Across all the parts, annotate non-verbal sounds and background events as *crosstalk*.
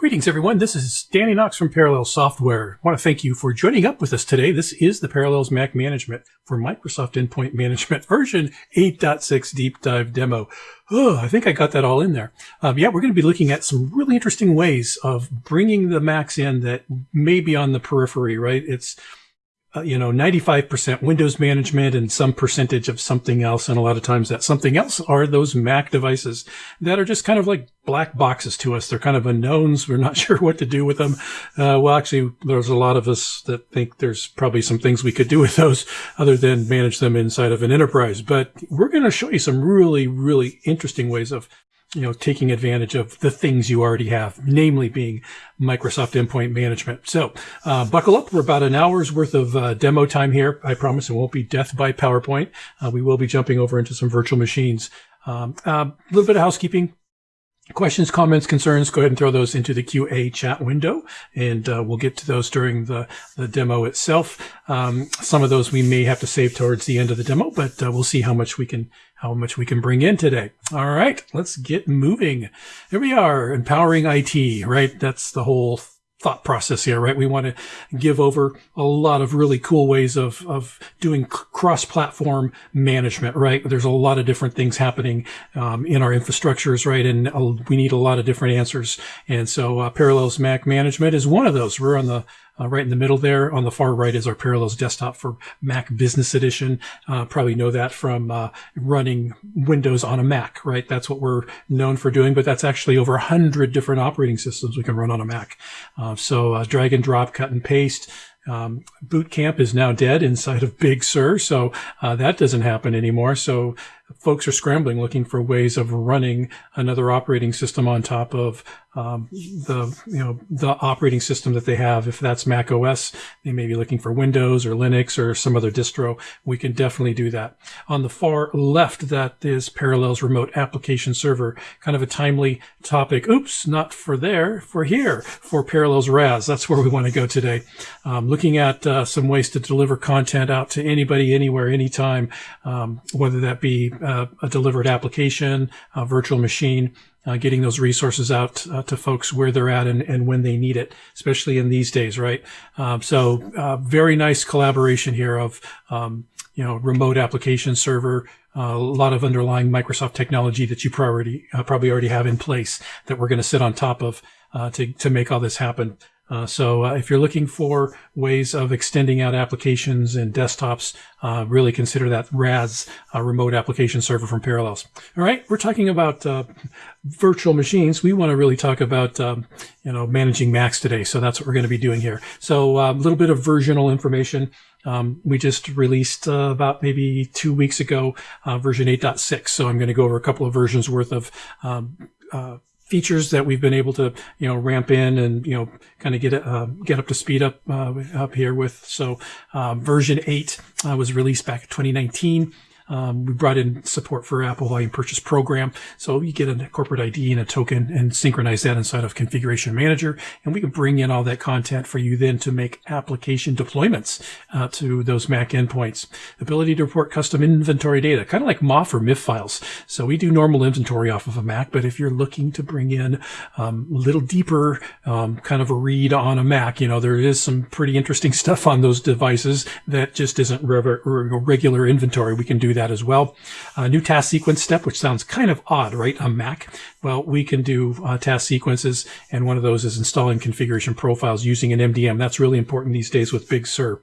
Greetings, everyone. This is Danny Knox from Parallel Software. I want to thank you for joining up with us today. This is the Parallels Mac Management for Microsoft Endpoint Management *laughs* version 8.6 deep dive demo. Oh, I think I got that all in there. Um, yeah, we're going to be looking at some really interesting ways of bringing the Macs in that may be on the periphery, right? It's uh, you know, 95% Windows management and some percentage of something else. And a lot of times that something else are those Mac devices that are just kind of like black boxes to us. They're kind of unknowns. We're not *laughs* sure what to do with them. Uh, well, actually, there's a lot of us that think there's probably some things we could do with those other than manage them inside of an enterprise. But we're going to show you some really, really interesting ways of you know, taking advantage of the things you already have, namely being Microsoft Endpoint Management. So, uh, buckle up. We're about an hour's worth of uh, demo time here. I promise it won't be death by PowerPoint. Uh, we will be jumping over into some virtual machines. A um, little bit of housekeeping. Questions, comments, concerns, go ahead and throw those into the QA chat window, and uh, we'll get to those during the, the demo itself. Um, some of those we may have to save towards the end of the demo, but uh, we'll see how much we can how much we can bring in today. All right, let's get moving. Here we are, empowering IT, right? That's the whole thought process here, right? We want to give over a lot of really cool ways of, of doing cross-platform management, right? There's a lot of different things happening um, in our infrastructures, right? And uh, we need a lot of different answers. And so uh, Parallels Mac Management is one of those. We're on the uh, right in the middle there on the far right is our Parallels desktop for Mac Business Edition. Uh, probably know that from uh, running Windows on a Mac, right? That's what we're known for doing, but that's actually over a hundred different operating systems we can run on a Mac. Uh, so uh, drag and drop, cut and paste. Um, boot camp is now dead inside of Big Sur, so uh, that doesn't happen anymore. So folks are scrambling, looking for ways of running another operating system on top of um, the you know the operating system that they have. If that's Mac OS, they may be looking for Windows or Linux or some other distro. We can definitely do that. On the far left, that is Parallels Remote Application Server, kind of a timely topic. Oops, not for there, for here, for Parallels RAS. That's where we want to go today. Um, looking at uh, some ways to deliver content out to anybody, anywhere, anytime, um, whether that be uh, a delivered application, a virtual machine, uh, getting those resources out uh, to folks where they're at and, and when they need it, especially in these days, right? Um, so uh, very nice collaboration here of, um, you know, remote application server, uh, a lot of underlying Microsoft technology that you probably, uh, probably already have in place that we're going to sit on top of to, to make all this happen. Uh, so uh, if you're looking for ways of extending out applications and desktops, uh, really consider that RAS uh, remote application server from Parallels. All right, we're talking about uh, virtual machines. We want to really talk about um, you know managing Macs today. So that's what we're going to be doing here. So a little bit of versional information. Um, we just released uh, about maybe two weeks ago uh, version 8.6. So I'm going to go over a couple of versions worth of um, uh, features that we've been able to, you know, ramp in and, you know, kind of get, uh, get up to speed up, uh, up here with. So, uh, version eight uh, was released back in 2019. Um, we brought in support for Apple Volume Purchase Program. So you get a corporate ID and a token and synchronize that inside of Configuration Manager. And we can bring in all that content for you then to make application deployments uh, to those Mac endpoints. Ability to report custom inventory data, kind of like MOF or MIF files. So we do normal inventory off of a Mac, but if you're looking to bring in um, a little deeper um, kind of a read on a Mac, you know, there is some pretty interesting *laughs* stuff on those devices that just isn't re regular inventory. We can do that that as well. A new task sequence step, which sounds kind of odd, right? On Mac. Well, we can do uh, task sequences, and one of those is installing configuration profiles using an MDM. That's really important these days with Big Sur.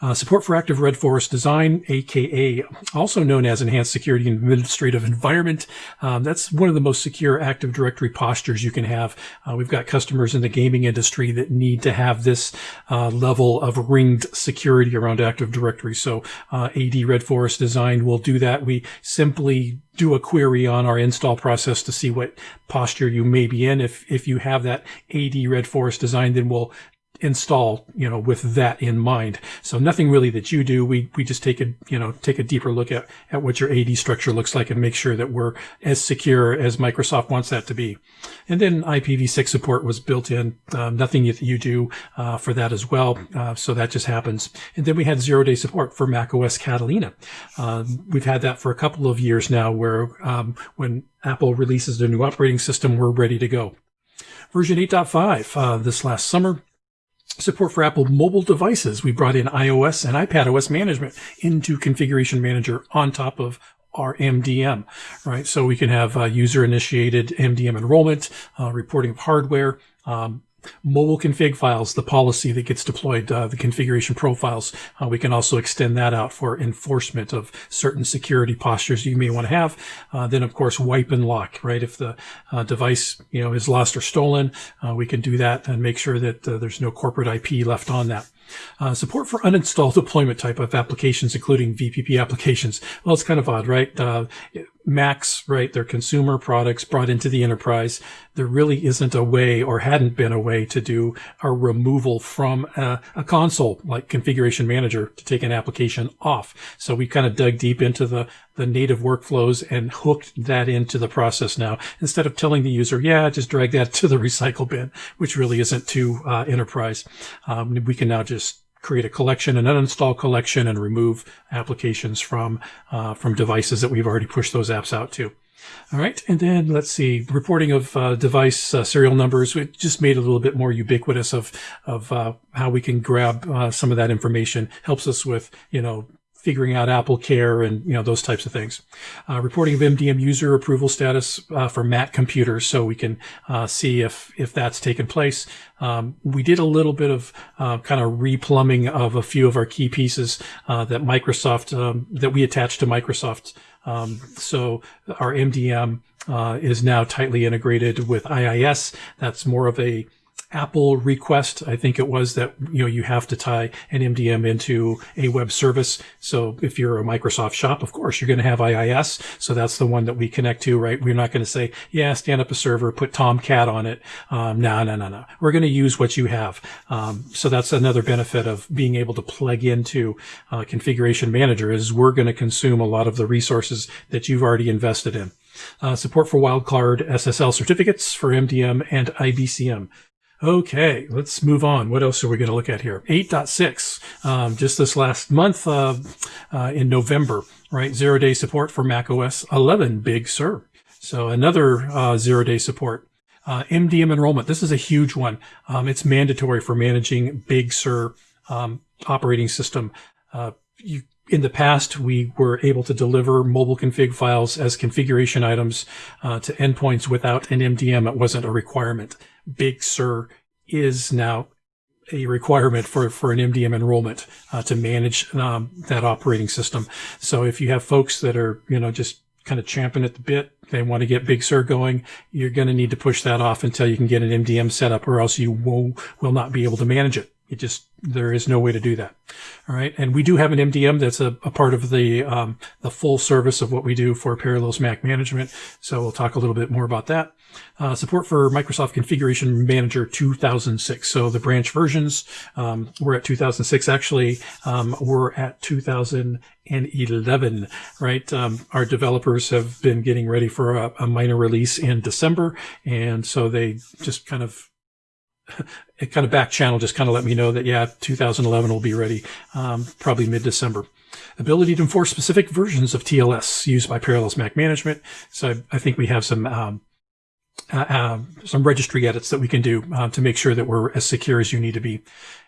Uh, support for active Red Forest design, aka also known as Enhanced Security Administrative Environment. Um, that's one of the most secure Active Directory postures you can have. Uh, we've got customers in the gaming industry that need to have this uh, level of ringed security around Active Directory. So uh, AD Red Forest design will do that. We simply do a query on our install process to see what posture you may be in. If, if you have that AD Red Forest design, then we'll install, you know, with that in mind. So nothing really that you do. We, we just take a, you know, take a deeper look at, at what your AD structure looks like and make sure that we're as secure as Microsoft wants that to be. And then IPv6 support was built in, um, nothing that you do, uh, for that as well. Uh, so that just happens. And then we had zero day support for macOS Catalina. Um, we've had that for a couple of years now where, um, when Apple releases their new operating system, we're ready to go. Version 8.5 uh, this last summer. Support for Apple mobile devices. We brought in iOS and iPadOS management into Configuration Manager on top of our MDM, right? So we can have uh, user initiated MDM enrollment, uh, reporting of hardware, um, mobile config files, the policy that gets deployed, uh, the configuration profiles. Uh, we can also extend that out for enforcement of certain security postures you may want to have. Uh, then, of course, wipe and lock, right? If the uh, device, you know, is lost or stolen, uh, we can do that and make sure that uh, there's no corporate IP left on that. Uh, support for uninstall deployment type of applications, including VPP applications. Well, it's kind of odd, right? Uh, Macs, right? They're consumer products brought into the enterprise. There really isn't a way or hadn't been a way to do a removal from a, a console like configuration manager to take an application off. So we kind of dug deep into the, the native workflows and hooked that into the process now instead of telling the user, yeah, just drag that *laughs* to the recycle bin, which really isn't too uh, enterprise. Um, we can now just create a collection, an uninstall collection, and remove applications from uh, from devices that we've already pushed those apps out to. All right, and then let's see, reporting of uh, device uh, serial numbers. We just made a little bit more ubiquitous of of uh, how we can grab uh, some of that information. Helps us with you know figuring out Apple Care and you know those types of things. Uh, reporting of MDM user approval status uh, for Mac computers, so we can uh, see if if that's taken place. Um, we did a little bit of uh, kind of replumbing of a few of our key pieces uh, that Microsoft um, that we attached to Microsoft. Um, so our MDM uh, is now tightly integrated with IIS. That's more of a Apple request. I think it was that, you know, you have to tie an MDM into a web service. So if you're a Microsoft shop, of course, you're going to have IIS. So that's the one that we connect to, right? We're not going to say, yeah, stand up a server, put Tomcat on it. Um, no, no, no, no. We're going to use what you have. Um, so that's another benefit of being able to plug into uh, configuration manager is we're going to consume a lot of the resources that you've already invested in. Uh, support for wildcard SSL certificates for MDM and IBCM. Okay, let's move on. What else are we going to look at here? 8.6, um, just this last month uh, uh, in November, right? Zero day support for macOS 11, Big Sur. So another uh, zero day support. Uh, MDM enrollment. This is a huge one. Um, it's mandatory for managing Big Sur um, operating system. Uh, you in the past, we were able to deliver mobile config files as configuration items uh, to endpoints without an MDM. It wasn't a requirement. Big Sur is now a requirement for, for an MDM enrollment uh, to manage um, that operating system. So if you have folks that are, you know, just kind of champing at the bit, they want to get Big Sur going, you're going to need to push that off until you can get an MDM set up or else you will, will not be able to manage it. It just, there is no way to do that. All right. And we do have an MDM that's a, a part of the, um, the full service of what we do for Parallels Mac management. So we'll talk a little bit more about that. Uh, support for Microsoft Configuration Manager 2006. So the branch versions, um, we're at 2006. Actually, um, we're at 2011, right? Um, our developers have been getting ready for a, a minor release in December. And so they just kind of *laughs* it kind of back channel just kind of let me know that yeah 2011 will be ready um, probably mid-december. Ability to enforce specific versions of tls used by parallels mac management. So i, I think we have some um, uh, uh, some registry edits that we can do uh, to make sure that we're as secure as you need to be.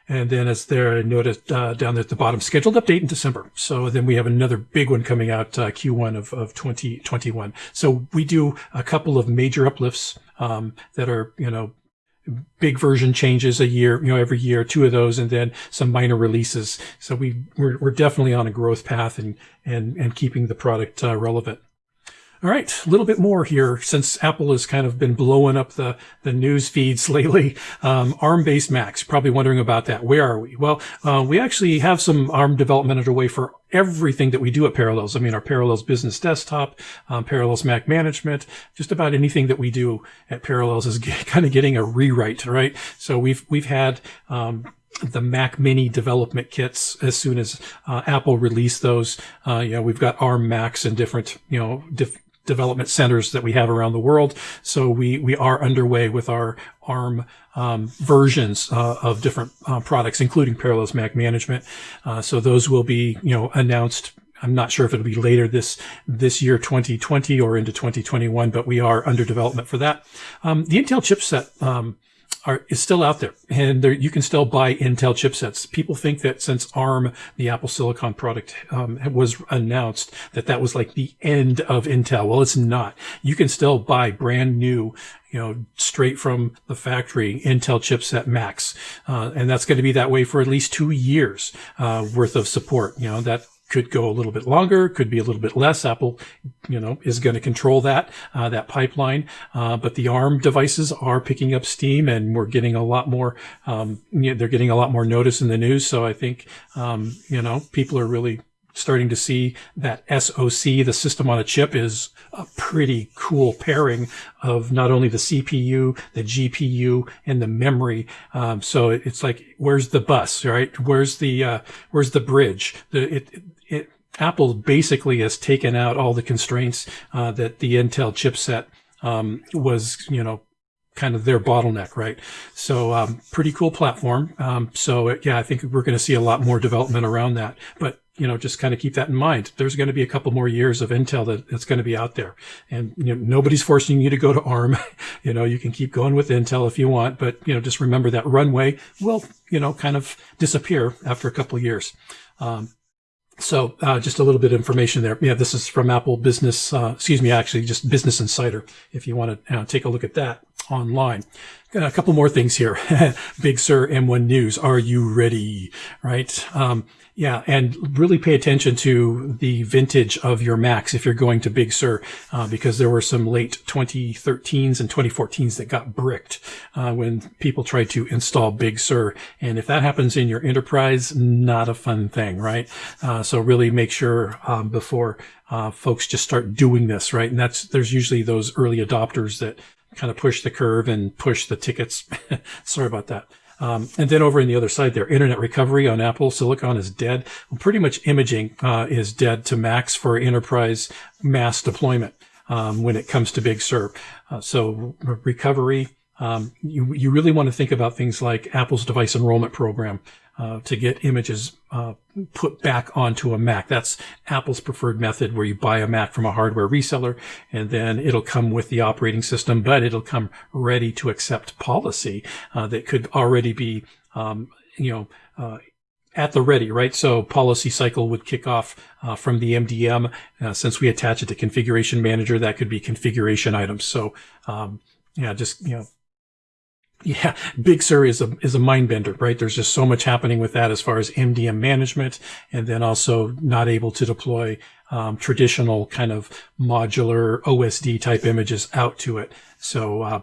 And then as there noted uh, down there at the bottom scheduled update in december. So then we have another big one coming out uh, q1 of, of 2021 so we do a couple of major uplifts um, that are you know big version changes a year, you know, every year, two of those, and then some minor releases. So we we're, we're definitely on a growth path and and and keeping the product uh, relevant. All right, a little bit more here since Apple has kind of been blowing up the, the news feeds *laughs* lately. Um, ARM-based Macs, probably wondering about that. Where are we? Well, uh, we actually have some ARM development underway for everything that we do at Parallels. I mean, our Parallels Business Desktop, um, Parallels Mac Management, just about anything that we do at Parallels is *laughs* get, kind of getting a rewrite, right? So we've we've had um, the Mac Mini development kits as soon as uh, Apple released those. Uh, you know, we've got ARM Macs and different, you know, diff- development centers that we have around the world. So we, we are underway with our ARM um, versions uh, of different uh, products, including Parallels Mac Management. Uh, so those will be, you know, announced I'm not sure if it'll be later this this year, 2020, or into 2021, but we are under development for that. Um, the Intel chipset. Um, are, is still out there and there, you can still buy Intel chipsets. People think that since ARM, the Apple Silicon product, um, was announced that that was like the end of Intel. Well, it's not. You can still buy brand new you know, straight from the factory Intel chipset Macs. Uh, and that's going to be that way for at least two years, uh, worth of support. You know, that could go a little bit longer, could be a little bit less. Apple, you know, is going to control that, uh, that pipeline. Uh, but the ARM devices are picking up steam and we're getting a lot more, um, you know, they're getting a lot more notice in the news. So I think, um, you know, people are really starting to see that SoC, the system on a chip, is a pretty cool pairing of not only the CPU, the GPU, and the memory. Um, so it's like, where's the bus, right? Where's the uh, where's the bridge? The, it, it, Apple basically has taken out all the constraints uh, that the Intel chipset um, was, you know, kind of their bottleneck, right? So, um, pretty cool platform. Um, so yeah, I think we're going to see a lot more development around that. But you know, just kind of keep that in mind. There's going to be a couple more years of Intel that, that's going to be out there, and you know, nobody's forcing you to go to ARM. *laughs* you know, you can keep going with Intel if you want, but you know, just remember that runway will, you know, kind of disappear after a couple years. Um, so uh, just a little bit of information there. Yeah, this is from Apple Business, uh, excuse me, actually just Business Insider, if you want to uh, take a look at that online. A couple more things here. *laughs* Big Sur M1 News. Are you ready? Right. Um, yeah, and really pay attention to the vintage of your Macs if you're going to Big Sur, uh, because there were some late 2013s and 2014s that got bricked uh, when people tried to install Big Sur. And if that happens in your enterprise, not a fun thing, right? Uh, so really make sure um, before uh, folks just start doing this, right? And that's there's usually those early adopters that kind of push the curve and push the tickets. *laughs* Sorry about that. Um, and then over in the other side there, internet recovery on Apple Silicon is dead. Well, pretty much imaging uh, is dead to Macs for enterprise mass deployment um, when it comes to Big Sur. Uh, so recovery, um, you, you really want to think about things like Apple's device enrollment program uh, to get images uh, put back onto a Mac. That's Apple's preferred method where you buy a Mac from a hardware reseller and then it'll come with the operating system, but it'll come ready to accept policy uh, that could already be, um, you know, uh, at the ready, right? So policy cycle would kick off uh, from the MDM. Uh, since we attach it to configuration manager, that could be configuration items. So, um, yeah, just, you know, yeah, Big Sur is a is a mind bender, right? There's just so much happening with that as far as MDM management, and then also not able to deploy um, traditional kind of modular OSD type images out to it. So uh,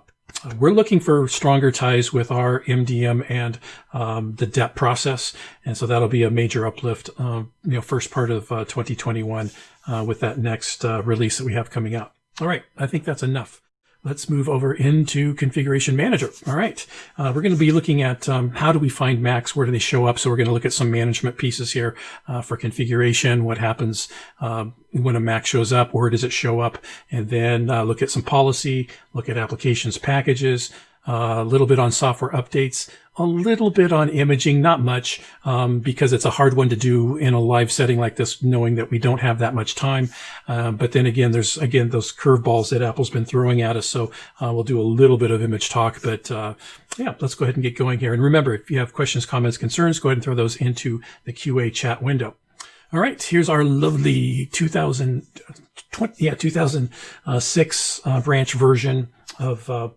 we're looking for stronger ties with our MDM and um, the DEP process, and so that'll be a major uplift. Uh, you know, first part of uh, 2021 uh, with that next uh, release that we have coming out. All right, I think that's enough. Let's move over into Configuration Manager. All right. Uh, we're going to be looking at um, how do we find Macs? Where do they show up? So we're going to look at some management pieces here uh, for configuration. What happens uh, when a Mac shows up? Where does it show up? And then uh, look at some policy, look at applications packages, a little bit on software updates, a little bit on imaging, not much, um, because it's a hard one to do in a live setting like this, knowing that we don't have that much time. Uh, but then again, there's again those curveballs that Apple's been throwing at us. So uh, we'll do a little bit of image talk, but uh, yeah, let's go ahead and get going here. And remember, if you have questions, comments, concerns, go ahead and throw those into the QA chat window. All right, here's our lovely 2020, yeah, 2006 uh, branch version of uh,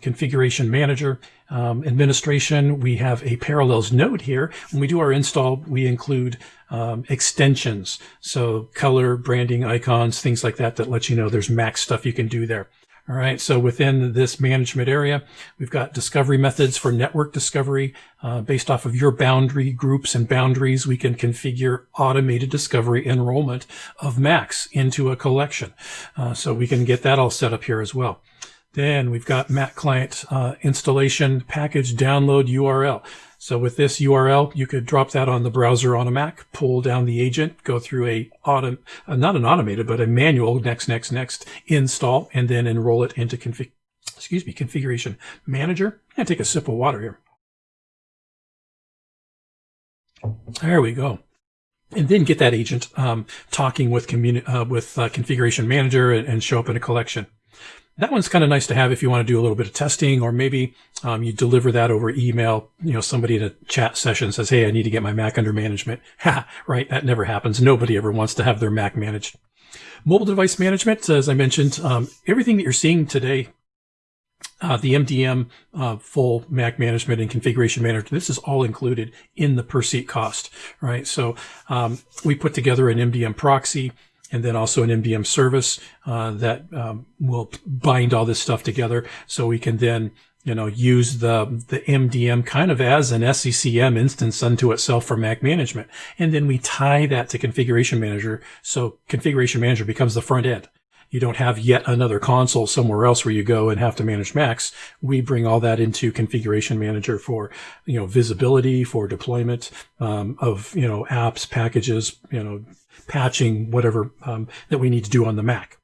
configuration manager um, administration. We have a parallels node here. When we do our install, we include um, extensions. So color, branding, icons, things like that, that let you know there's max stuff you can do there. All right, so within this management area, we've got discovery methods for network discovery. Uh, based off of your boundary groups and boundaries, we can configure automated discovery enrollment of Macs into a collection. Uh, so we can get that all set up here as well. Then we've got Mac client uh, installation package download URL. So with this URL, you could drop that on the browser on a Mac, pull down the agent, go through a auto, uh, not an automated, but a manual next, next, next install, and then enroll it into config, excuse me, configuration manager. And take a sip of water here. There we go. and then get that agent um, talking with uh, with uh, configuration manager and, and, show up in a collection. That one's kind of nice to have if you want to do a little bit of testing, or maybe um, you deliver that over email. You know, somebody in a chat session says, "Hey, I need to get my Mac under management." *laughs* Ha! Right? That never happens. Nobody ever wants to have their Mac managed. Mobile device management, as I mentioned, um, everything that you're seeing today uh, the MDM uh, full Mac management and configuration manager. This is all included in the per seat cost, right? So um, we put together an MDM proxy and then also an MDM service uh, that um, will bind all this stuff together, so we can then you know use the the MDM kind of as an SCCM instance unto itself for Mac management, and then we tie that to Configuration Manager, so Configuration Manager becomes the front end. You don't have yet another console somewhere else where you go and have to manage Macs. We bring all that into configuration manager for, you know, visibility, for deployment um, of, you know, apps, packages, you know, patching, whatever um, that we need to do on the Mac.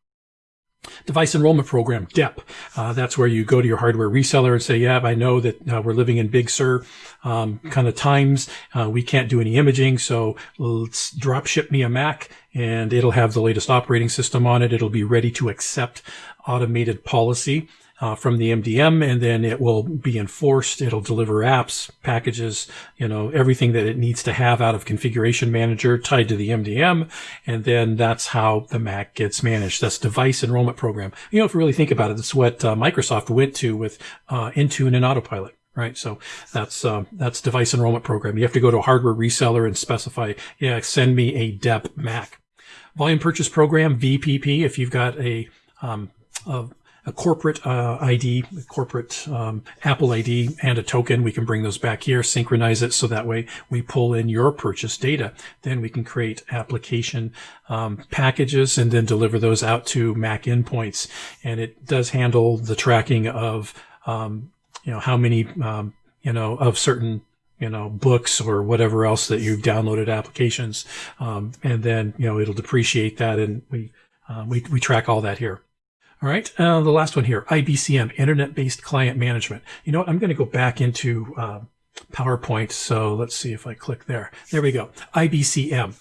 Device Enrollment Program, DEP. Uh, that's where you go to your hardware reseller and say, yeah, I know that uh, we're living in Big Sur um, kind of times. Uh, we can't do any imaging, so let's drop ship me a Mac and it'll have the latest operating system on it. It'll be ready to accept automated policy uh, from the MDM, and then it will be enforced. It'll deliver apps, packages, you know, everything that it needs to have out of Configuration Manager tied to the MDM, and then that's how the Mac gets managed. That's Device Enrollment Program. You know, if you really think about it, that's what uh, Microsoft went to with uh, Intune and Autopilot right? So that's uh, that's device enrollment program. You have to go to a hardware reseller and specify, yeah, send me a DEP Mac. Volume purchase program VPP. If you've got a um, a a corporate uh, ID, a corporate um, Apple ID, and a token. We can bring those back here, synchronize it so that way we pull in your purchase data. Then we can create application um, packages and then deliver those out to Mac endpoints. And it does handle the tracking of um, you know how many um, you know of certain you know, books or whatever else that you've downloaded applications. Um, and then, you know, it'll depreciate that and we, uh, we, we track all that here. All right, uh, the last one here, IBCM, Internet-Based Client Management. You know what, I'm going to go back into uh, PowerPoint, so let's see if I click there. There we go, IBCM.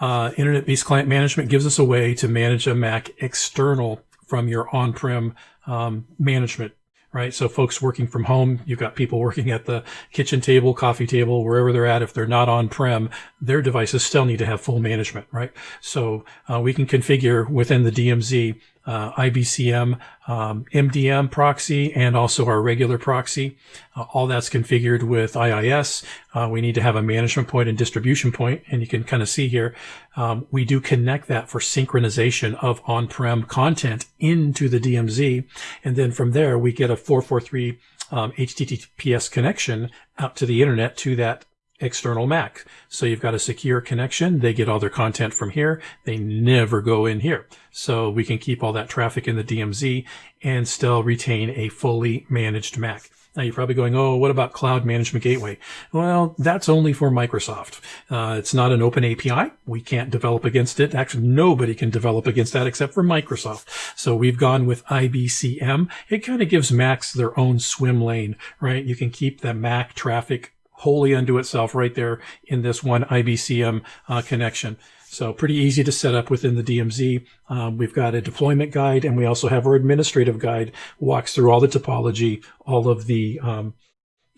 Uh, Internet-Based Client Management gives us a way to manage a Mac external from your on-prem um, management right? So folks working from home, you've got people working at the kitchen table, coffee table, wherever they're at. If they're not on prem, their devices still need to have full management, right? So uh, we can configure within the DMZ uh, IBCM, um, MDM proxy, and also our regular proxy. Uh, all that's configured with IIS. Uh, we need to have a management point and distribution point, and you can kind of see here, um, we do connect that for synchronization of on-prem content into the DMZ, and then from there we get a 443 um, HTTPS connection out to the internet to that external Mac. So you've got a secure connection. They get all their content from here. They never go in here. So we can keep all that traffic in the DMZ and still retain a fully managed Mac. Now you're probably going, oh, what about Cloud Management Gateway? Well, that's only for Microsoft. Uh, it's not an open API. We can't develop against it. Actually, nobody can develop against that except for Microsoft. So we've gone with IBCM. It kind of gives Macs their own swim lane, right? You can keep the Mac traffic wholly unto itself right there in this one IBCM uh, connection. So pretty easy to set up within the DMZ. Um, we've got a deployment guide and we also have our administrative guide walks through all the topology, all of the, um,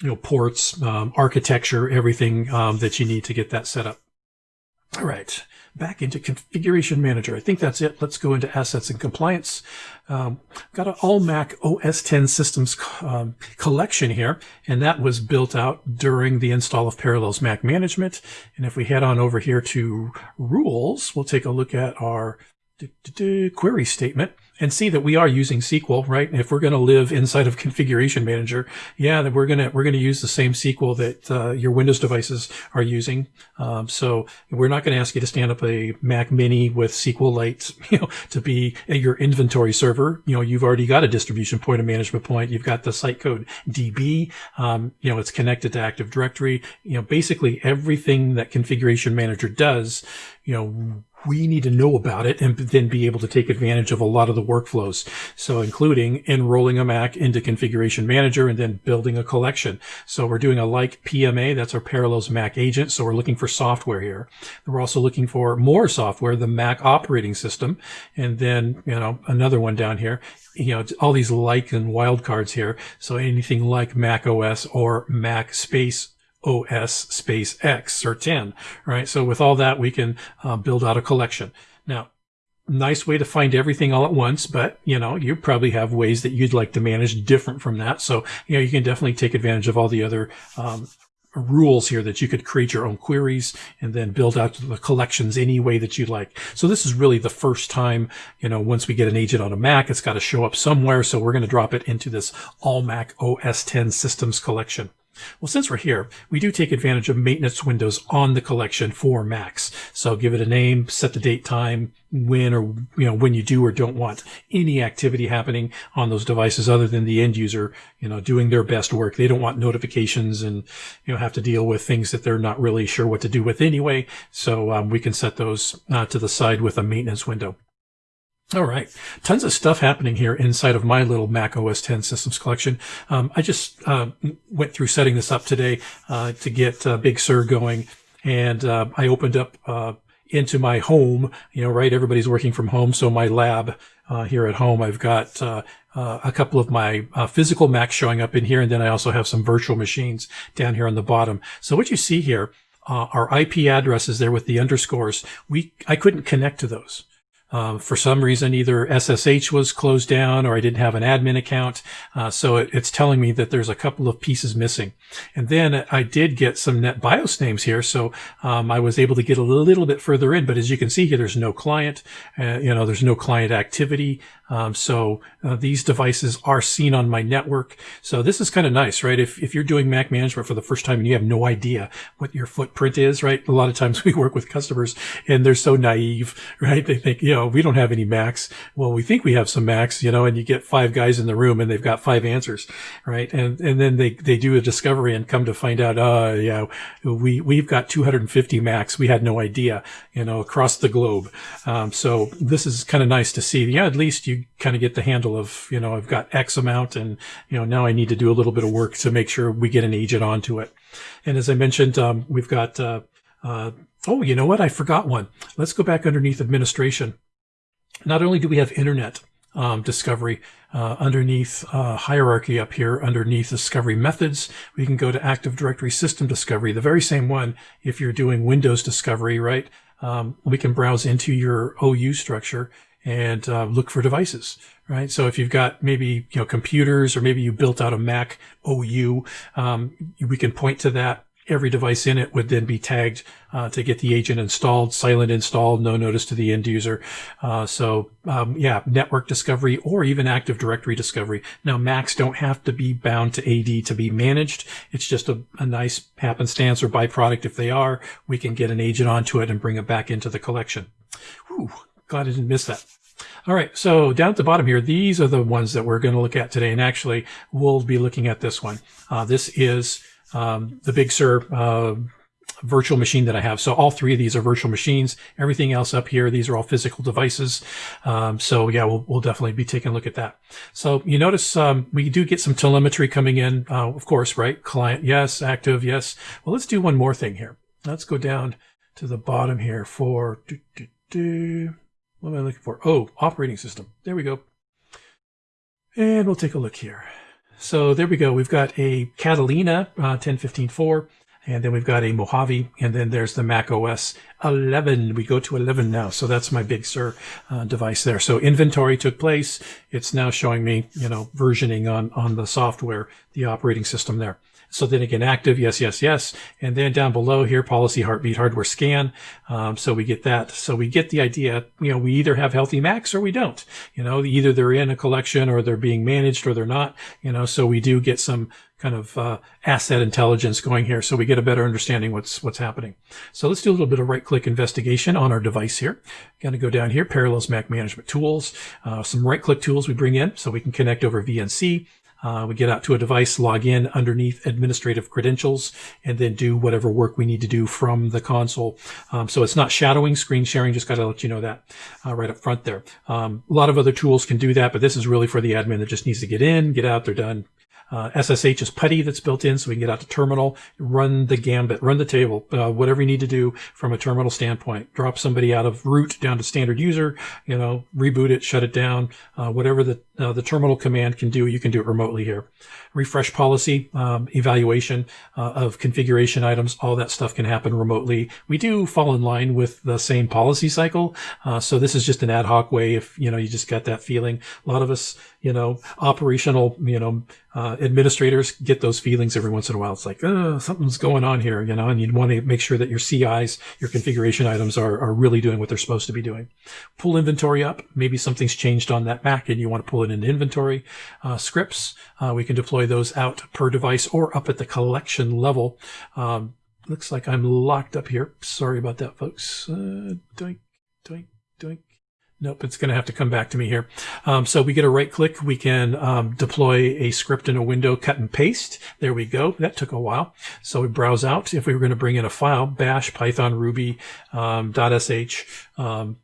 you know, ports, um, architecture, everything um, that you need to get that set up. All right back into Configuration Manager. I think that's it. Let's go into Assets and Compliance. Um, got an all Mac OS 10 systems um, collection here, and that was built out during the install of Parallels Mac Management. And if we head on over here to Rules, we'll take a look at our query statement and see that we are using SQL, right? If we're going to live inside of Configuration Manager, yeah, that we're going to we're going to use the same SQL that uh, your Windows devices are using. Um, so we're not going to ask you to stand up a Mac Mini with SQLite, *laughs* you know, to be your inventory server. You know, you've already got a distribution point, a management point. You've got the site code DB. Um, you know, it's connected to Active Directory. You know, basically everything that Configuration Manager does, you know we need to know about it and then be able to take advantage of a lot of the workflows. So including enrolling a Mac into configuration manager and then building a collection. So we're doing a like PMA. That's our Parallels Mac agent. So we're looking for software here. We're also looking for more software, the Mac operating system. And then, you know, another one down here, you know, all these like and wildcards here. So anything like Mac OS or Mac space OS space X or 10, right? So with all that, we can uh, build out a collection. Now, nice way to find everything all at once, but you know, you probably have ways that you'd like to manage different from that. So, you know, you can definitely take advantage of all the other, um, rules here that you could create your own queries and then build out the collections any way that you like. So this is really the first time, you know, once we get an agent on a Mac, it's got to show up somewhere. So we're going to drop it into this all Mac OS 10 systems collection. Well, since we're here, we do take advantage of maintenance windows on the collection for Macs. So give it a name, set the date, time, when or, you know, when you do or don't want any activity happening on those devices other than the end user, you know, doing their best work. They don't want notifications and, you know, have to deal with things that they're not really sure what to do with anyway. So um, we can set those uh, to the side with a maintenance window. All right. Tons of stuff happening here inside of my little Mac OS 10 systems collection. Um, I just uh, went through setting this up today uh, to get uh, Big Sur going. And uh, I opened up uh, into my home, you know, right? Everybody's working from home. So my lab uh, here at home, I've got a couple of my physical Macs showing up in here. And then I also have some virtual machines down here on the bottom. So what you see here are IP addresses there with the underscores. We I couldn't connect to those. Um, for some reason, either SSH was closed down or I didn't have an admin account. Uh, so it, it's telling me that there's a couple of pieces missing. And then I did get some NetBIOS names here. So um, I was able to get a little bit further in. But as you can see here, there's no client. Uh, you know, there's no client activity. Um, so uh, these devices are seen on my network. So this is kind of nice, right? If, if you're doing Mac management for the first time and you have no idea what your footprint is, right? A lot of times *laughs* we work with customers and they're so naive, right? They think, you know, we don't have any Macs. Well, we think we have some Macs, you know, and you get five guys in the room and they've got five answers, right? And, and then they, they do a discovery and come to find out, uh, yeah, we, we've got 250 Macs. We had no idea, you know, across the globe. Um, so this is kind of nice to see. Yeah, at least you kind of get the handle of, you know, I've got X amount and, you know, now I need to do a little bit of work to make sure we get an agent onto it. And as I mentioned, um, we've got, uh, uh, oh, you know what? I forgot one. Let's go back underneath administration. Not only do we have internet um, discovery uh, underneath uh, hierarchy up here, underneath discovery methods, we can go to Active Directory System Discovery, the very same one if you're doing Windows discovery, right? Um, we can browse into your OU structure and uh, look for devices, right? So if you've got maybe you know computers or maybe you built out a Mac OU, um, we can point to that every device in it would then be tagged uh, to get the agent installed, silent installed, no notice to the end user. Uh, so um, yeah, network discovery or even Active Directory discovery. Now Macs don't have to be bound to AD to be managed. It's just a, a nice happenstance or byproduct. If they are, we can get an agent onto it and bring it back into the collection. Whew, glad I didn't miss that. All right, so down at the bottom here, these are the ones that we're going to look at today. And actually, we'll be looking at this one. Uh, this is um, the Big Sur uh, virtual machine that I have. So all three of these are virtual machines. Everything else up here, these are all physical devices. Um, so yeah, we'll, we'll definitely be taking a look at that. So you notice um, we do get some telemetry coming in, uh, of course, right? Client, yes. Active, yes. Well, let's do one more thing here. Let's go down to the bottom here for. What am I looking for? Oh, operating system. There we go. And we'll take a look here. So there we go. We've got a Catalina uh, 10.15.4, and then we've got a Mojave, and then there's the Mac OS 11. We go to 11 now. So that's my Big Sur uh, device there. So inventory took place. It's now showing me, you know, versioning on, on the software, the operating system there. So then again, active, yes, yes, yes. And then down below here, policy, heartbeat, hardware scan. Um, so we get that. So we get the idea, you know, we either have healthy Macs or we don't. You know, either they're in a collection or they're being managed or they're not. You know, so we do get some kind of uh, asset intelligence going here, so we get a better understanding what's what's happening. So let's do a little bit of right-click investigation on our device here. Going to go down here, Parallels Mac Management Tools, uh, some right-click tools we bring in, so we can connect over VNC. Uh, we get out to a device, log in underneath administrative credentials, and then do whatever work we need to do from the console. Um, so it's not shadowing, screen sharing. Just got to let you know that uh, right up front there. Um, a lot of other tools can do that, but this is really for the admin that just needs to get in, get out, they're done, uh, SSH is PuTTY that's built in, so we can get out to terminal, run the gambit, run the table, uh, whatever you need to do from a terminal standpoint. Drop somebody out of root down to standard user, you know, reboot it, shut it down, uh, whatever the uh, the terminal command can do, you can do it remotely here. Refresh policy, um, evaluation uh, of configuration items, all that stuff can happen remotely. We do fall in line with the same policy cycle, uh, so this is just an ad hoc way. If you know you just got that feeling, a lot of us, you know, operational, you know, uh, administrators get those feelings every once in a while. It's like, oh, something's going on here, you know, and you'd want to make sure that your CIs, your configuration items are, are really doing what they're supposed to be doing. Pull inventory up. Maybe something's changed on that Mac and you want to pull it into inventory. Uh, scripts, uh, we can deploy those out per device or up at the collection level. Um, looks like I'm locked up here. Sorry about that, folks. Uh, doink, doink. Nope, it's going to have to come back to me here. Um, so we get a right click. We can um, deploy a script in a window, cut and paste. There we go. That took a while. So we browse out. If we were going to bring in a file, bash, python, ruby, um, .sh, um,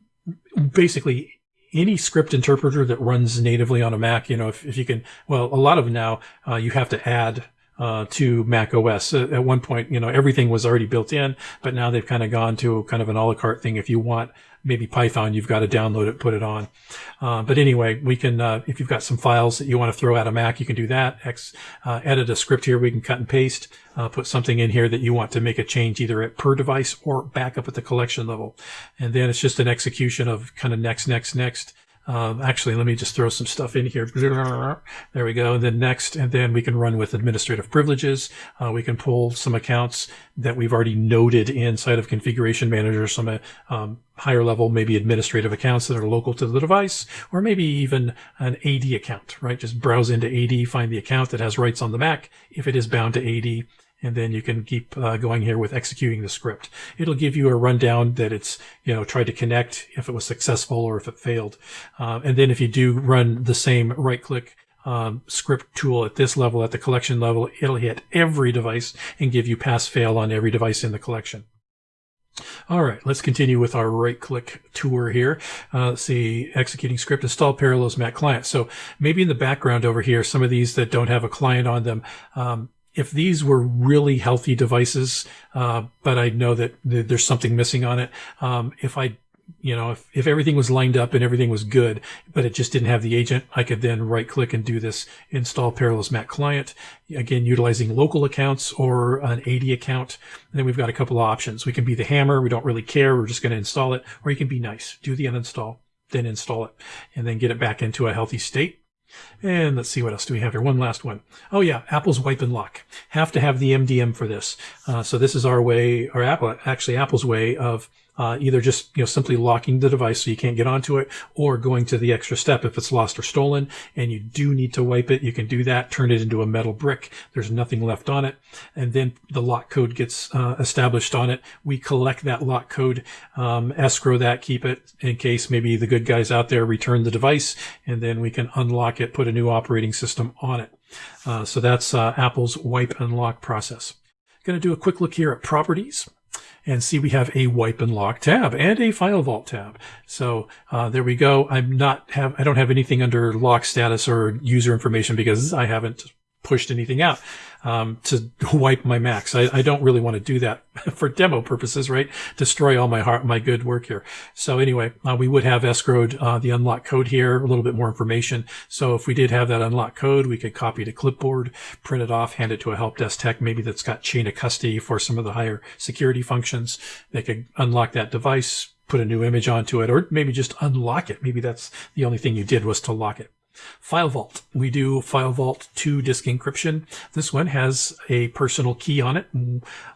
basically any script interpreter that runs natively on a Mac, you know, if, if you can, well, a lot of now, uh, you have to add uh, to Mac OS. Uh, at one point, you know, everything was already built in, but now they've kind of gone to kind of an a la carte thing. If you want maybe Python, you've got to download it, put it on. Uh, but anyway, we can, uh, if you've got some files that you want to throw out a Mac, you can do that. X, uh, edit a script here. We can cut and paste, uh, put something in here that you want to make a change either at per device or back up at the collection level. And then it's just an execution of kind of next, next, next. Um, actually, let me just throw some stuff in here. There we go. And then next, and then we can run with administrative privileges. Uh, we can pull some accounts that we've already noted inside of configuration manager, some uh, um, higher level, maybe administrative accounts that are local to the device, or maybe even an AD account, right? Just browse into AD, find the account that has rights on the Mac if it is bound to AD and then you can keep uh, going here with executing the script. It'll give you a rundown that it's, you know, tried to connect if it was successful or if it failed. Uh, and then if you do run the same right click um, script tool at this level, at the collection level, it'll hit every device and give you pass fail on every device in the collection. All right, let's continue with our right click tour here. Uh, let's see, executing script, install Parallels Mac client. So maybe in the background over here, some of these that don't have a client on them, um, if these were really healthy devices, uh, but I know that there's something missing on it. Um, if I, you know, if, if everything was lined up and everything was good, but it just didn't have the agent, I could then right click and do this install Parallels Mac client. Again, utilizing local accounts or an AD account. And then we've got a couple of options. We can be the hammer. We don't really care. We're just going to install it. Or you can be nice. Do the uninstall, then install it and then get it back into a healthy state. And let's see what else do we have here. One last one. Oh yeah, Apple's wipe and lock. Have to have the MDM for this. Uh, so this is our way, or Apple, actually Apple's way of uh, either just you know simply locking the device so you can't get onto it, or going to the extra step if it's lost or stolen, and you do need to wipe it. You can do that. Turn it into a metal brick. There's nothing left on it, and then the lock code gets uh, established on it. We collect that lock code, um, escrow that, keep it in case maybe the good guys out there return the device, and then we can unlock it, put a new operating system on it. Uh, so that's uh, Apple's wipe and lock process. Going to do a quick look here at properties and see we have a wipe and lock tab and a FileVault tab. So uh, there we go. I'm not have I don't have anything under lock status or user information because I haven't pushed anything out um, to *laughs* wipe my Macs. I, I, don't really want to do that *laughs* for demo purposes, right? Destroy all my heart, my good work here. So anyway, uh, we would have escrowed uh, the unlock code here, a little bit more information. So if we did have that unlock code, we could copy to clipboard, print it off, hand it to a help desk tech, maybe that's got chain of custody for some of the higher security functions. They could unlock that device, put a new image onto it, or maybe just unlock it. Maybe that's the only thing you did was to lock it. FileVault. We do FileVault 2 disk encryption. This one has a personal key on it,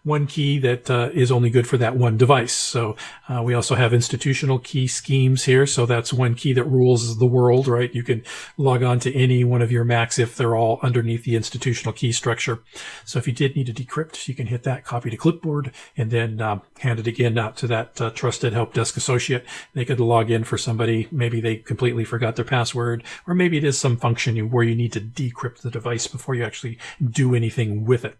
one key that uh, is only good for that one device. So uh, we also have institutional key schemes here. So that's one key that rules the world, right? You can log on to any one of your Macs if they're all underneath the institutional key structure. So if you did need to decrypt, you can hit that copy to clipboard and then um, hand it again out to that uh, trusted help desk associate. They could log in for somebody. Maybe they completely forgot their password or maybe maybe it is some function where you need to decrypt the device before you actually do anything with it.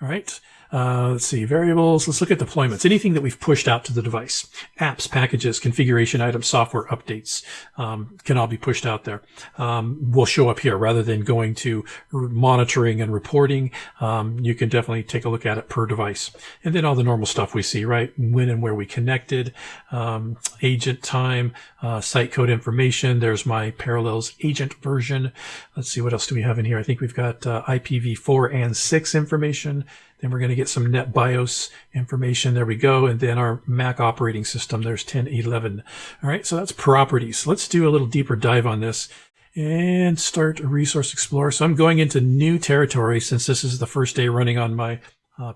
All right. Uh, let's see, variables. Let's look at deployments. Anything that we've pushed out to the device. Apps, packages, configuration items, software updates um, can all be pushed out there. Um, will show up here rather than going to monitoring and reporting. Um, you can definitely take a look at it per device. And then all the normal stuff we see, right? When and where we connected, um, agent time, uh, site code information. There's my Parallels agent version. Let's see, what else do we have in here? I think we've got uh, IPv4 and 6 information. Then we're going to get some NetBIOS information. There we go. And then our Mac operating system. There's 1011. All right. So that's properties. Let's do a little deeper dive on this and start a resource explorer. So I'm going into new territory since this is the first day running on my uh,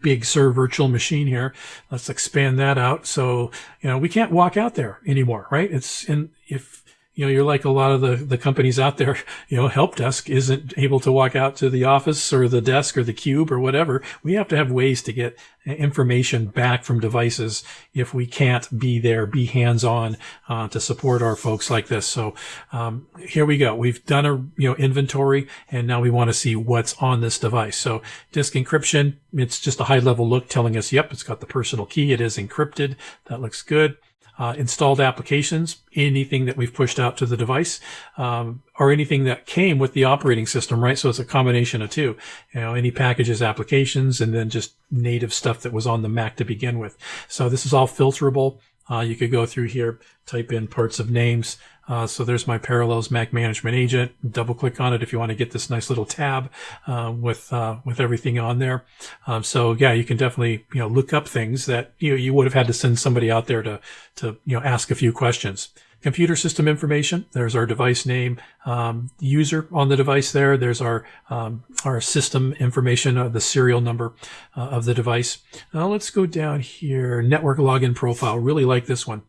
big Sur virtual machine here. Let's expand that out. So, you know, we can't walk out there anymore, right? It's in, if, you know, you're like a lot of the, the companies out there, *laughs* you know, help desk isn't able to walk out to the office or the desk or the cube or whatever. We have to have ways to get information back from devices if we can't be there, be hands on uh, to support our folks like this. So um, here we go. We've done a you know inventory, and now we want to see what's on this device. So disk encryption, it's just a high level look telling us, yep, it's got the personal key. It is encrypted. That looks good uh, installed applications, anything that we've pushed out to the device, um, or anything that came with the operating system, right? So it's a combination of two, you know, any packages, applications, and then just native stuff that was on the Mac to begin with. So this is all filterable. Uh, you could go through here, type in parts of names, uh, so there's my Parallels Mac Management Agent. Double click on it if you want to get this nice little tab uh, with uh, with everything on there. Um, so yeah, you can definitely you know look up things that you know, you would have had to send somebody out there to to you know ask a few questions. Computer system information. There's our device name, um, user on the device. There. There's our um, our system information, uh, the serial number uh, of the device. Now let's go down here. Network login profile. Really like this one.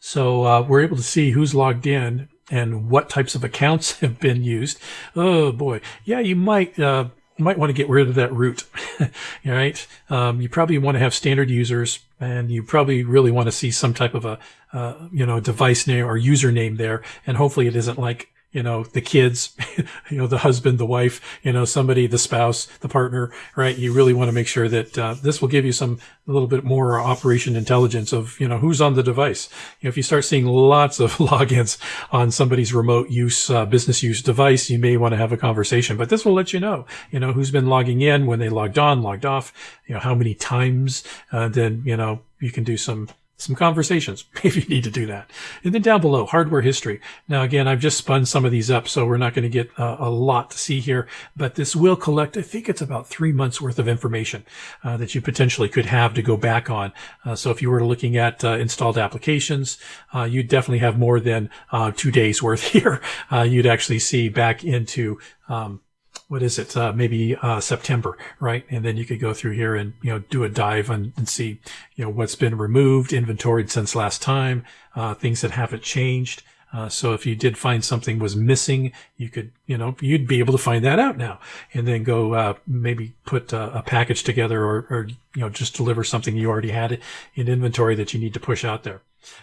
So uh, we're able to see who's logged in and what types of accounts *laughs* have been used. Oh boy, yeah, you might uh, might want to get rid of that root. *laughs* All right, um, you probably want to have standard users, and you probably really want to see some type of a uh, you know device name or username there, and hopefully it isn't like you know, the kids, *laughs* you know, the husband, the wife, you know, somebody, the spouse, the partner, right? You really want to make sure that uh, this will give you some a little bit more operation intelligence of, you know, who's on the device. You know, if you start seeing lots of *laughs* logins on somebody's remote use, uh, business use device, you may want to have a conversation, but this will let you know, you know, who's been logging in, when they logged on, logged off, you know, how many times, uh, then, you know, you can do some some conversations *laughs* if you need to do that. And then down below, hardware history. Now, again, I've just spun some of these up, so we're not going to get uh, a lot to see here, but this will collect, I think it's about three months worth of information uh, that you potentially could have to go back on. Uh, so if you were looking at uh, installed applications, uh, you'd definitely have more than uh, two days worth *laughs* here. you'd actually see back into um, what is it? Uh, maybe uh, September, right? And then you could go through here and you know do a dive and, see you know what's been removed, inventoried since last time, uh, things that haven't changed. Uh, so if you did find something was missing, you could, you know, you'd be able to find that out now, and then go uh, maybe put a, a, package together, or, or you know, just deliver something you already had in inventory that you need to push out there.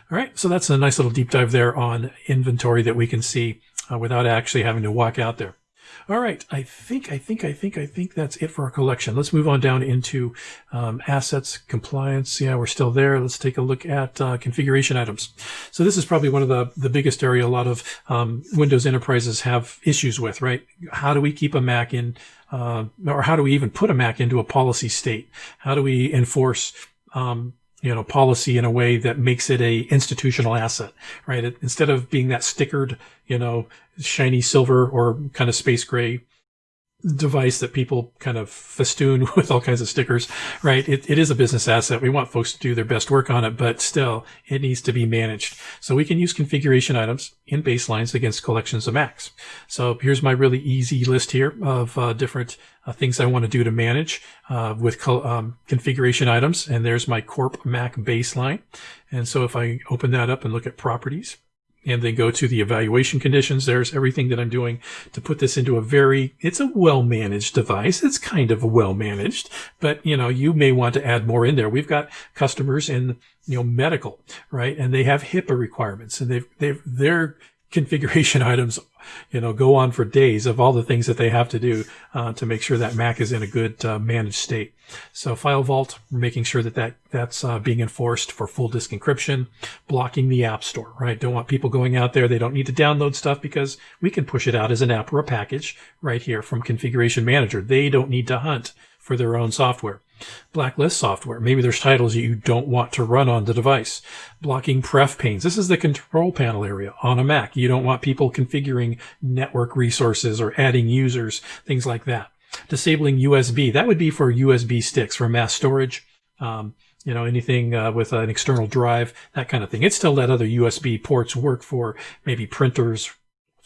All right, so that's a nice little deep dive there on inventory that we can see uh, without actually having to walk out there. All right, I think, I think, I think, I think that's it for our collection. Let's move on down into um, assets, compliance. Yeah, we're still there. Let's take a look at uh, configuration items. So this is probably one of the, the biggest area a lot of um, Windows enterprises have issues with, right? How do we keep a Mac in, uh, or how do we even put a Mac into a policy state? How do we enforce um, you know, policy in a way that makes it a institutional asset, right? It, instead of being that stickered, you know, shiny silver or kind of space gray device that people kind of festoon *laughs* with all kinds of stickers, right? It, it is a business asset. We want folks to do their best work on it, but still it needs to be managed. So we can use configuration items in baselines against collections of Macs. So here's my really easy list here of uh, different uh, things I want to do to manage uh, with um, configuration items. And there's my Corp Mac baseline. And so if I open that up and look at properties, and then go to the evaluation conditions. There's everything that I'm doing to put this into a very, it's a well managed device. It's kind of well managed, but you know, you may want to add more in there. We've got customers in, you know, medical, right? And they have HIPAA requirements and they've, they've, they're configuration *laughs* items, you know, go on for days of all the things that they have to do uh, to make sure that Mac is in a good uh, managed state. So FileVault, making sure that, that that's uh, being enforced for full disk encryption, blocking the App Store, right? Don't want people going out there. They don't need to download stuff because we can push it out as an app or a package right here from Configuration Manager. They don't need to hunt for their own software. Blacklist software. Maybe there's titles that you don't want to run on the device. Blocking pref panes. This is the control panel area on a Mac. You don't want people configuring network resources or adding users, things like that. Disabling USB. That would be for USB sticks for mass storage. Um, you know, anything uh, with an external drive, that kind of thing. It still let other USB ports work for maybe printers,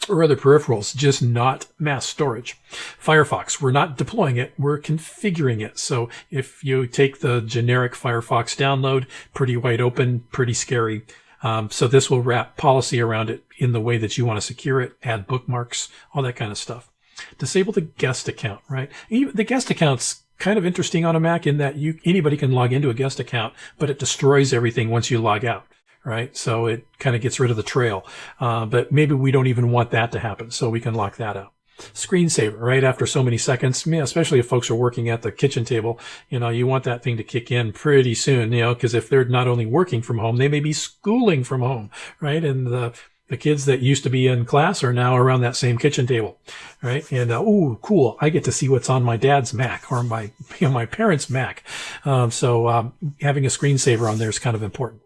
or other peripherals, just not mass storage. Firefox, we're not deploying it, we're configuring it. So if you take the generic Firefox download, pretty wide open, pretty scary. Um, so this will wrap policy around it in the way that you want to secure it, add bookmarks, all that kind of stuff. Disable the guest account, right? Even the guest account's kind of interesting on a Mac in that you anybody can log into a guest account, but it destroys everything once you log out right? So it kind of gets rid of the trail. Uh, but maybe we don't even want that to happen, so we can lock that out. Screensaver, right after so many seconds, especially if folks are working at the kitchen table, you know, you want that thing to kick in pretty soon, you know, because if they're not only working from home, they may be schooling from home, right? And the the kids that used to be in class are now around that same kitchen table, right? And uh, oh, cool! I get to see what's on my dad's Mac or my *laughs* you know, my parents' Mac. Um, so um, having a screensaver on there is kind of important.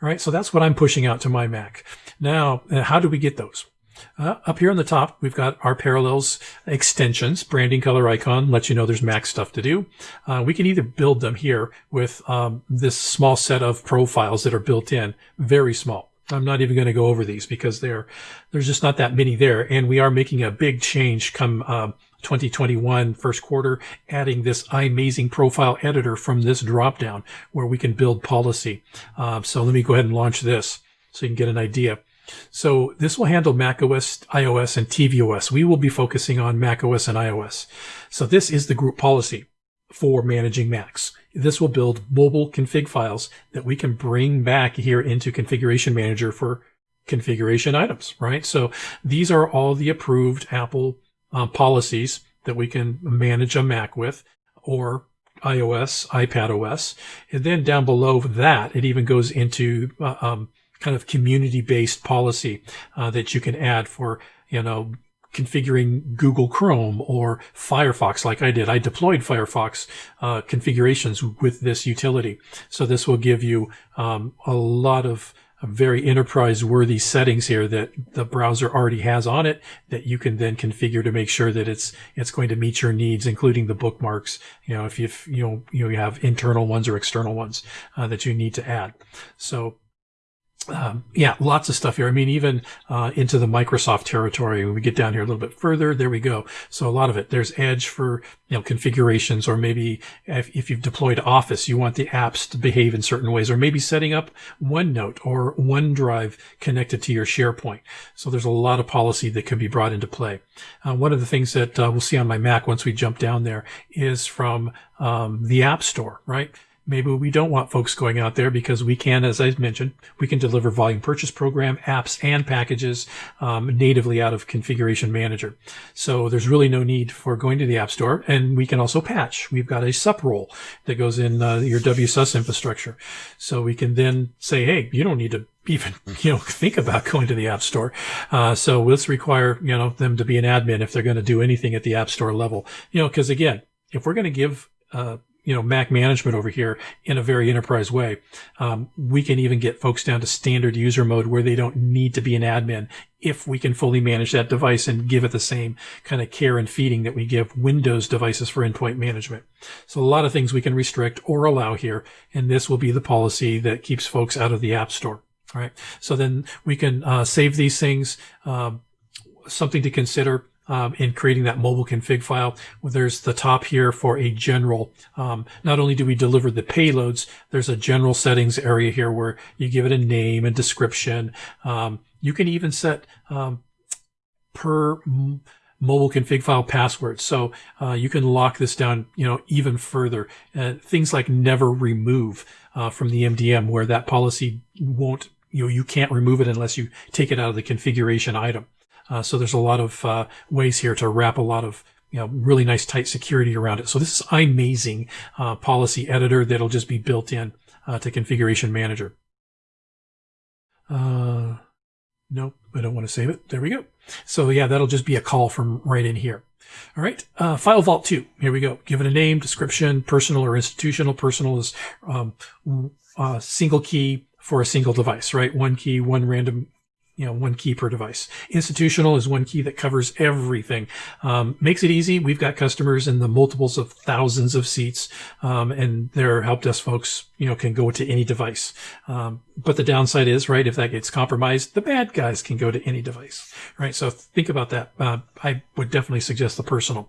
All right, so that's what I'm pushing out to my Mac. Now, uh, how do we get those? Uh, up here on the top, we've got our Parallels extensions, branding color icon, lets you know there's Mac stuff to do. Uh, we can either build them here with um, this small set of profiles that are built in, very small. I'm not even going to go over these because there, there's just not that many there. And we are making a big change come um, 2021 first quarter, adding this iMazing profile editor from this dropdown where we can build policy. Uh, so let me go ahead and launch this so you can get an idea. So this will handle macOS, iOS, and tvOS. We will be focusing on macOS and iOS. So this is the group policy for managing Macs. This will build mobile config files that we can bring back here into Configuration Manager for configuration items, right? So these are all the approved Apple uh, policies that we can manage a Mac with or iOS, iPad OS. And then down below that, it even goes into uh, um, kind of community-based policy uh, that you can add for, you know, configuring Google Chrome or Firefox like I did. I deployed Firefox uh, configurations with this utility. So this will give you um, a lot of very enterprise worthy settings here that the browser already has on it that you can then configure to make sure that it's it's going to meet your needs including the bookmarks you know if you you know you have internal ones or external ones uh, that you need to add so um, yeah, lots of stuff here. I mean, even uh, into the Microsoft territory. When we get down here a little bit further, there we go. So a lot of it. There's Edge for you know configurations, or maybe if, if, you've deployed Office, you want the apps to behave in certain ways, or maybe setting up OneNote or OneDrive connected to your SharePoint. So there's a lot of policy that can be brought into play. Uh, one of the things that uh, we'll see on my Mac once we jump down there is from um, the App Store, right? Maybe we don't want folks going out there because we can, as I mentioned, we can deliver volume purchase program apps and packages um, natively out of Configuration Manager. So there's really no need for going to the App Store, and we can also patch. We've got a sup role that goes in uh, your WSUS infrastructure, so we can then say, hey, you don't need to even *laughs* you know think about going to the app store uh, so let's require you know them to be an admin if they're going to do anything at the app store level you know because again if we're going to give uh, you know, Mac management over here in a very enterprise way. Um, we can even get folks down to standard user mode where they don't need to be an admin if we can fully manage that device and give it the same kind of care and feeding that we give Windows devices for endpoint management. So a lot of things we can restrict or allow here, and this will be the policy that keeps folks out of the App Store. All right. So then we can uh, save these things. Uh, something to consider um, in creating that mobile config file. There's the top here for a general. Um, not only do we deliver the payloads, there's a general settings area here where you give it a name and description. Um, you can even set um, per mobile config file passwords. So uh, you can lock this down, you know, even further. Uh, things like never remove uh, from the MDM, where that policy won't you know, you can't remove it unless you take it out of the configuration item. Uh, so there's a lot of uh, ways here to wrap a lot of you know really nice tight security around it. So this is amazing uh, policy editor that'll just be built in uh, to Configuration Manager. Uh, nope, I don't want to save it. There we go. So yeah, that'll just be a call from right in here. All right, uh, FileVault 2. Here we go. Give it a name, description, personal or institutional. Personal is um, uh, single key for a single device, right? One key, one random you know, one key per device. Institutional is one key that covers everything. Um, makes it easy. We've got customers in the multiples of thousands of seats, um, and their help desk folks, you know, can go to any device. Um, but the downside is, right, if that gets compromised, the bad guys can go to any device, right? So think about that. Uh, I would definitely suggest the personal.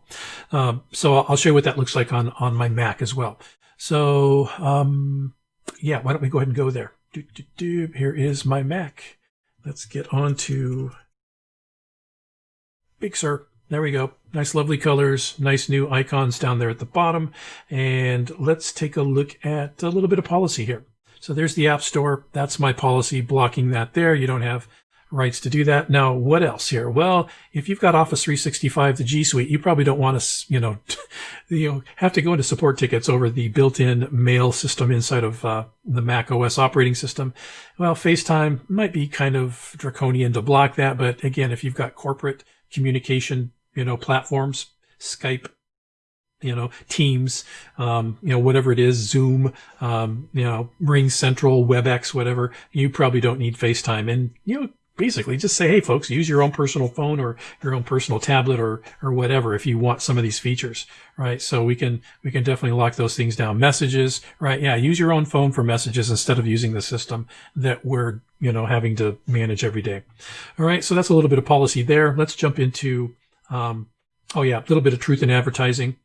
Um, so I'll show you what that looks like on on my Mac as well. So um, yeah, why don't we go ahead and go there? Do, do, do. Here is my Mac. Let's get on to Big Sur. There we go. Nice, lovely colors, nice new icons down there at the bottom. And let's take a look at a little bit of policy here. So there's the App Store. That's my policy blocking that there. You don't have rights to do that. Now, what else here? Well, if you've got Office 365, the G Suite, you probably don't want to, you know, *laughs* you know, have to go into support tickets over the built-in mail system inside of uh, the Mac OS operating system. Well, FaceTime might be kind of draconian to block that, but again, if you've got corporate communication, you know, platforms, Skype, you know, Teams, um, you know, whatever it is, Zoom, um, you know, RingCentral, WebEx, whatever, you probably don't need FaceTime. And, you know, basically just say, hey, folks, use your own personal phone or your own personal tablet or or whatever if you want some of these features, right? So we can we can definitely lock those things down. Messages, right? Yeah, use your own phone for messages instead of using the system that we're you know having to manage every day. All right, so that's a little bit of policy there. Let's jump into um, oh yeah, a little bit of truth in advertising.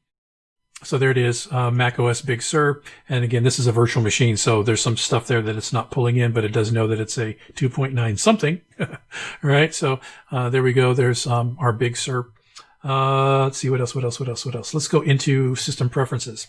So there it is, uh, Mac OS Big Sur. And again, this is a virtual machine. So there's some stuff there that it's not pulling in, but it does know that it's a 2.9 something. All *laughs* right, So, uh, there we go. There's, um, our Big Sur. Uh, let's see what else, what else, what else, what else. Let's go into system preferences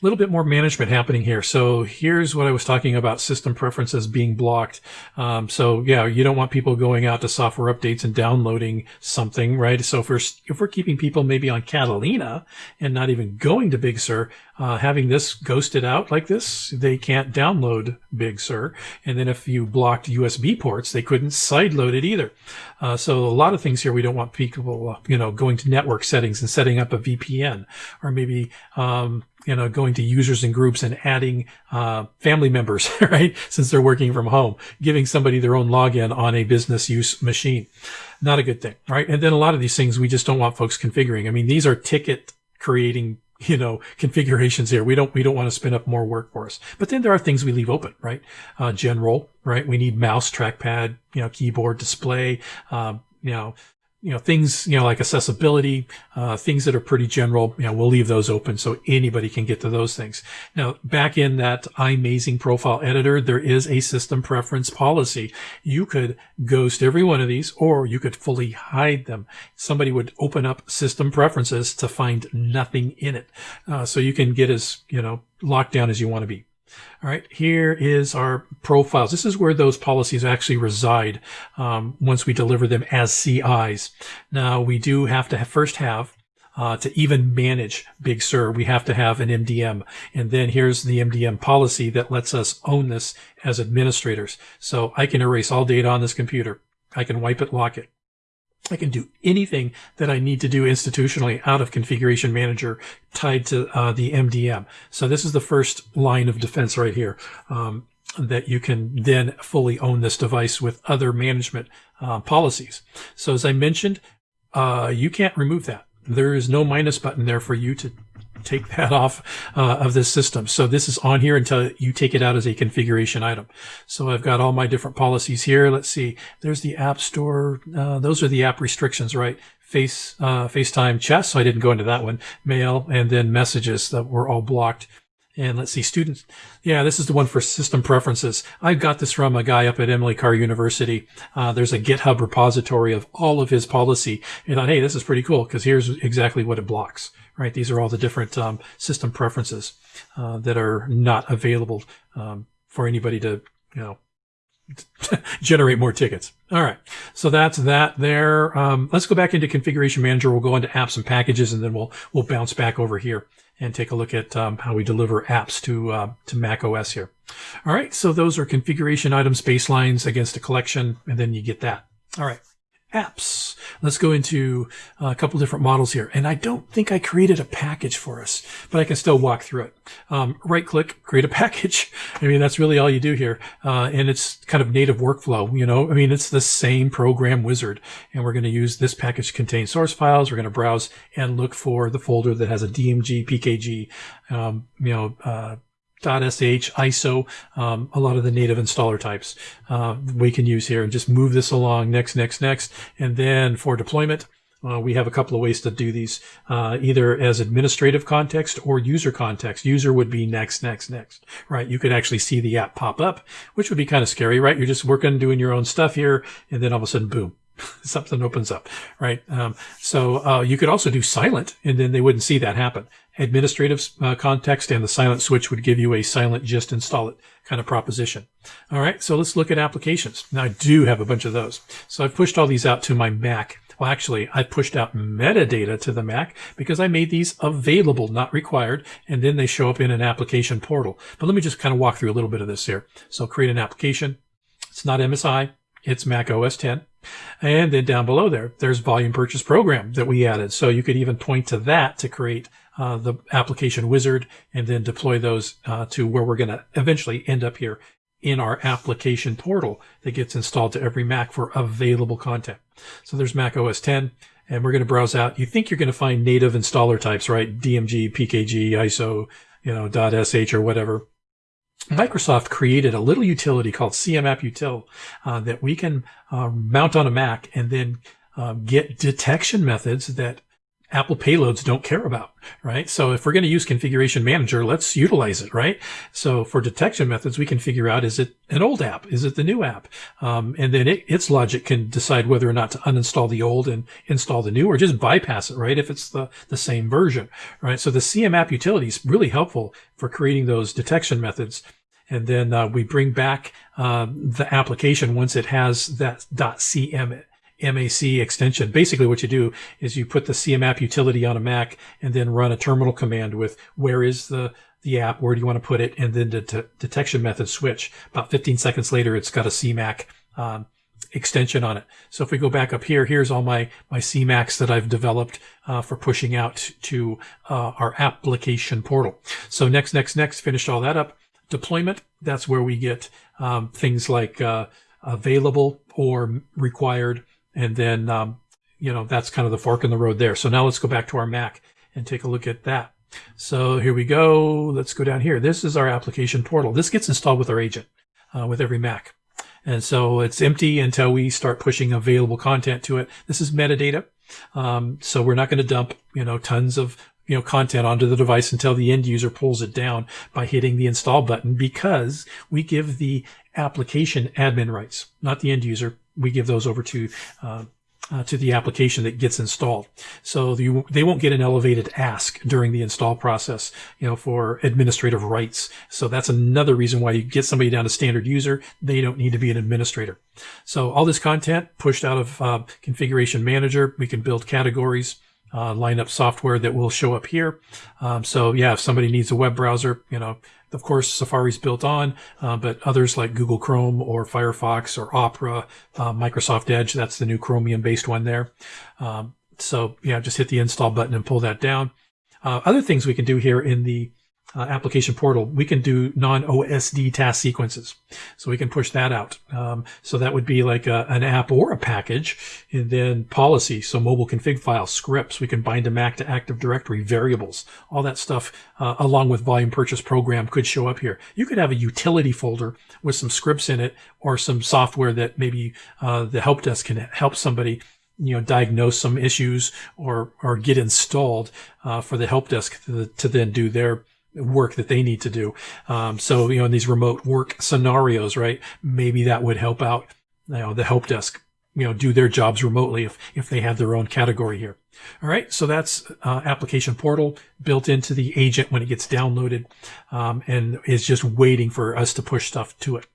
a little bit more management happening here. So here's what I was talking about system preferences being blocked. Um, so yeah, you don't want people going out to software updates and downloading something, right? So if we're, if we're keeping people maybe on Catalina and not even going to Big Sur, uh, having this ghosted out like this, they can't download Big Sur. And then if you blocked USB ports, they couldn't sideload it either. Uh, so a lot of things here we don't want people, uh, you know, going to network settings and setting up a VPN or maybe, um, you know, going to users and groups and adding uh, family members, *laughs* right? Since they're working from home, giving somebody their own login on a business use machine. Not a good thing, right? And then a lot of these things we just don't want folks configuring. I mean, these are ticket creating you know *laughs* configurations here we don't we don't want to spin up more work for us but then there are things we leave open right uh, general right we need mouse trackpad you know keyboard display um, you know you know, things, you know, like accessibility, uh, things that are pretty general, you know, we'll leave those open so anybody can get to those things. Now, back in that iMazing profile editor, there is a system preference policy. You could ghost every one of these or you could fully hide them. Somebody would open up system preferences to find nothing in it. Uh, so you can get as, you know, locked down as you want to be. All right, here is our profiles. This is where those policies actually reside um, once we deliver them as CIs. Now, we do have to have first have uh, to even manage Big Sur, we have to have an MDM. And then here's the MDM policy that lets us own this as administrators. So I can erase all data on this computer. I can wipe it, lock it. I can do anything that I need to do institutionally out of configuration manager tied to uh, the MDM. So this is the first line of defense right here. Um, that you can then fully own this device with other management uh, policies. So as I mentioned, uh, you can't remove that. There is no minus button there for you to take that *laughs* off uh, of this system. So this is on here until you take it out as a configuration item. So I've got all my different policies here. Let's see. There's the App Store. Uh, those are the app restrictions, right? Face uh, FaceTime chat. So I didn't go into that one. Mail and then messages that were all blocked. And let's see, students. Yeah, this is the one for system preferences. I got this from a guy up at Emily Carr University. Uh, there's a GitHub repository of all of his policy. And I thought, hey, this is pretty cool because here's exactly what it blocks right? These are all the different um, system preferences uh, that are not available um, for anybody to, you know, *laughs* generate more tickets. All right. So that's that there. Um, let's go back into configuration manager. We'll go into apps and packages and then we'll, we'll bounce back over here and take a look at um, how we deliver apps to, uh, to Mac OS here. All right. So those are configuration items, baselines against a collection, and then you get that. All right apps. Let's go into a couple different models here. And I don't think I created a package for us, but I can still walk through it. Um, right click, create a *laughs* package. I mean, that's really all you do here. Uh, and it's kind of native workflow, you know, I mean, it's the same program wizard. And we're going to use this package to contain source files. We're going to browse and look for the folder that has a DMG, PKG, um, you know, uh, .sh, ISO, um, a lot of the native installer types uh, we can use here and just move this along next, next, next. And then for deployment, uh, we have a couple of ways to do these, uh, either as administrative context or user context. User would be next, next, next, right? You could actually see the app pop up, which would be kind of scary, right? You're just working, doing your own stuff here, and then all of a sudden, boom, *laughs* something opens up, right? Um, so uh, you could also do silent, and then they wouldn't see that happen. Administrative uh, context and the silent switch would give you a silent just install it kind of proposition. All right, so let's look at applications. Now I do have a bunch of those. So I've pushed all these out to my Mac. Well, actually, I pushed out metadata to the Mac because I made these available, not required, and then they show up in an application portal. But let me just kind of walk through a little bit of this here. So create an application. It's not MSI. It's Mac OS 10. And then down below there, there's volume purchase program that we added. So you could even point to that to create uh, the application wizard and then deploy those uh, to where we're going to eventually end up here in our application portal that gets installed to every Mac for available content. So there's Mac OS 10 and we're going to browse out. You think you're going to find native installer types, right? DMG, PKG, ISO, you know, .sh or whatever. Microsoft created a little utility called CMAppUtil uh, that we can uh, mount on a Mac and then uh, get detection methods that Apple payloads don't care about, right? So if we're going to use configuration manager, let's utilize it, right? So for detection methods, we can figure out, is it an old app? Is it the new app? Um, and then it, its logic can decide whether or not to uninstall the old and install the new or just bypass it, right? If it's the, the same version, right? So the CMAP utility is really helpful for creating those detection methods. And then uh, we bring back uh, the application once it has that .cm MAC extension. Basically what you do is you put the CMAP utility on a Mac and then run a terminal command with where is the the app, where do you want to put it, and then the de- detection method switch. About 15 seconds later, it's got a CMAC um, extension on it. So if we go back up here, here's all my, my CMACs that I've developed uh, for pushing out to uh, our application portal. So next, next, next, finished all that up. Deployment, that's where we get um, things like uh, available or required and then, um, you know, that's kind of the fork in the road there. So now let's go back to our Mac and take a look at that. So here we go. Let's go down here. This is our application portal. This gets installed with our agent, uh, with every Mac. And so it's empty until we start pushing available content to it. This is metadata. Um, so we're not going to dump, you know, tons of, you know, content onto the device until the end user pulls it down by hitting the install button because we give the application admin rights, not the end user we give those over to uh, uh, to the application that gets installed. So you, they won't get an elevated ask during the install process, you know, for administrative rights. So that's another reason why you get somebody down to standard user. They don't need to be an administrator. So all this content pushed out of uh, configuration manager, we can build categories. Uh, line up software that will show up here. Um, so yeah, if somebody needs a web browser, you know, of course, Safari's built on, uh, but others like Google Chrome or Firefox or Opera, uh, Microsoft Edge, that's the new Chromium based one there. Um, so yeah, just hit the install button and pull that down. Uh, other things we can do here in the uh, application portal, we can do non-OSD task sequences. So we can push that out. Um, so that would be like a, an app or a package and then policy. So mobile config files, scripts, we can bind a Mac to Active Directory, variables, all that stuff, uh, along with volume purchase program could show up here. You could have a utility folder with some scripts in it or some software that maybe, uh, the help desk can help somebody you know, diagnose some issues or, or get installed, uh, for the help desk to, to then do their, work that they need to do. Um, so, you know, in these remote work scenarios, right, maybe that would help out, you know, the help desk, you know, do their jobs remotely if, if they have their own category here. All right. So that's, uh, application portal built into the agent when it gets downloaded, um, and is just waiting for us to push stuff to it.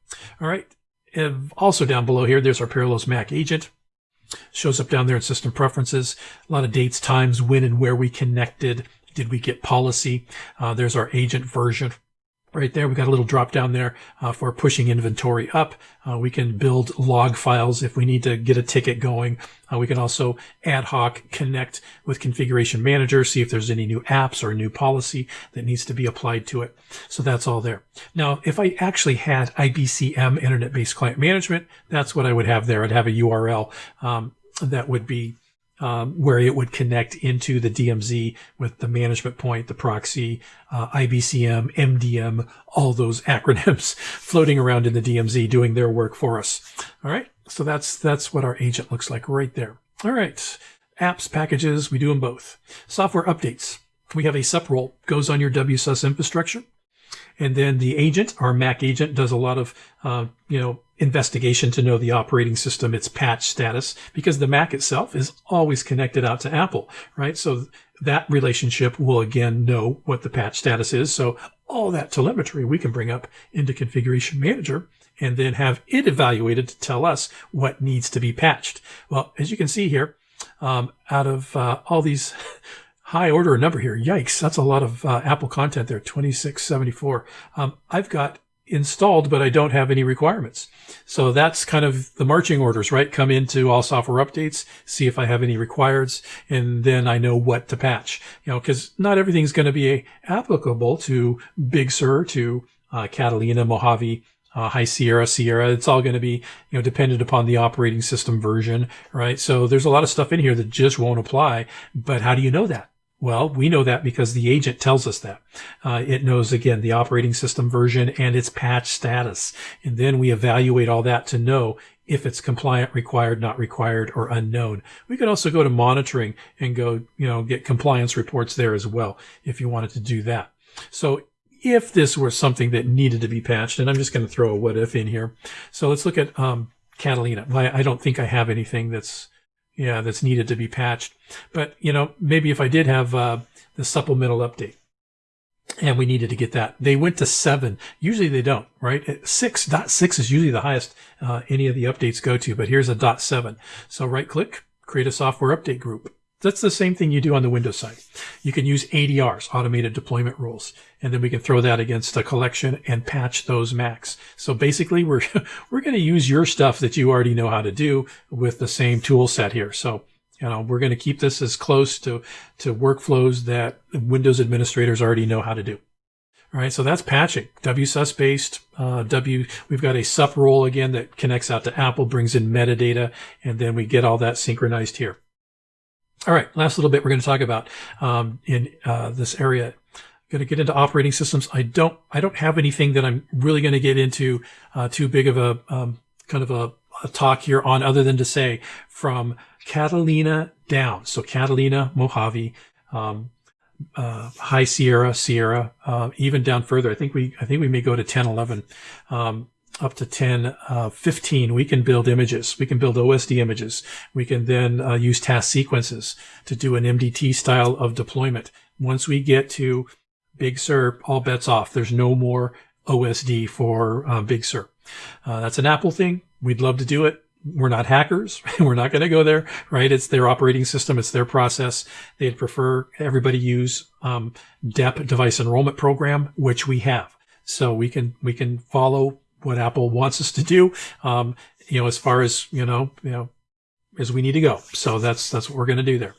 All right. And also down below here, there's our Parallels Mac agent. Shows up down there in system preferences. A lot of dates, times, when and where we connected. Did we get policy? Uh, there's our agent version right there. We got a little drop down there uh, for pushing inventory up. Uh, we can build log files if we need to get a ticket going. Uh, we can also ad hoc connect with configuration manager, see if there's any new apps or new policy that needs to be applied to it. So that's all there. Now, if I actually had IBCM internet-based client management, that's what I would have there. I'd have a URL um, that would be um, where it would connect into the DMZ with the management point, the proxy, uh, IBCM, MDM, all those *laughs* acronyms floating around in the DMZ doing their work for us. All right. So that's, that's what our agent looks like right there. All right. Apps, packages, we do them both. Software updates. We have a sup role goes on your WSUS infrastructure. And then the agent, our Mac agent, does a lot of, uh, you know, investigation to know the operating system, its patch status, because the Mac itself is always connected out to Apple, right? So that relationship will again know what the patch status is. So all that telemetry we can bring up into Configuration Manager and then have it evaluated to tell us what needs to be patched. Well, as you can see here, um, out of uh, all these *laughs* high order number here. Yikes, that's a lot of uh, Apple content there, 2674. Um, I've got installed, but I don't have any requirements. So that's kind of the marching orders, right? Come into all software updates, see if I have any requireds, and then I know what to patch. You know, because not everything's going to be applicable to Big Sur, to uh, Catalina, Mojave, uh, High Sierra, Sierra. It's all going to be, you know, dependent upon the operating system version, right? So there's a lot of stuff in here that just won't apply. But how do you know that? Well, we know that because the agent tells us that. Uh, it knows, again, the operating system version and its patch status. And then we evaluate all that to know if it's compliant, required, not required, or unknown. We could also go to monitoring and go, you know, get compliance reports there as well if you wanted to do that. So if this were something that needed to be patched, and I'm just going to throw a what if in here. So let's look at um, Catalina. I don't think I have anything that's yeah, that's needed to be patched. But, you know, maybe if I did have uh, the supplemental update and we needed to get that, they went to seven. Usually they don't, right? Six, dot six is usually the highest uh, any of the updates go to, but here's a dot seven. So right click, create a software update group. That's the same thing you do on the Windows side. You can use ADRs, automated deployment rules, and then we can throw that against a collection and patch those Macs. So basically, we're *laughs* we're going to use your stuff that you already know how to do with the same tool set here. So you know, we're going to keep this as close to to workflows that Windows administrators already know how to do. All right, so that's patching. WSUS based. Uh, W. We've got a sup role again that connects out to Apple, brings in metadata, and then we get all that synchronized here. All right, last little bit we're going to talk about um, in uh, this area. I'm Going to get into operating systems. I don't, I don't have anything that I'm really going to get into uh, too big of a um, kind of a, a, talk here on, other than to say from Catalina down. So Catalina, Mojave, um, uh, High Sierra, Sierra, uh, even down further. I think we, I think we may go to 10, 11. Up to 10, uh, 15, we can build images. We can build OSD images. We can then uh, use task sequences to do an MDT style of deployment. Once we get to Big Sur, all bets off. There's no more OSD for uh, Big Sur. Uh, that's an Apple thing. We'd love to do it. We're not hackers. *laughs* We're not going to go there, right? It's their operating system. It's their process. They'd prefer everybody use um, DEP device enrollment program, which we have. So we can we can follow what Apple wants us to do. Um, you know, as far as you know, you know, as we need to go. So that's that's what we're going to do there.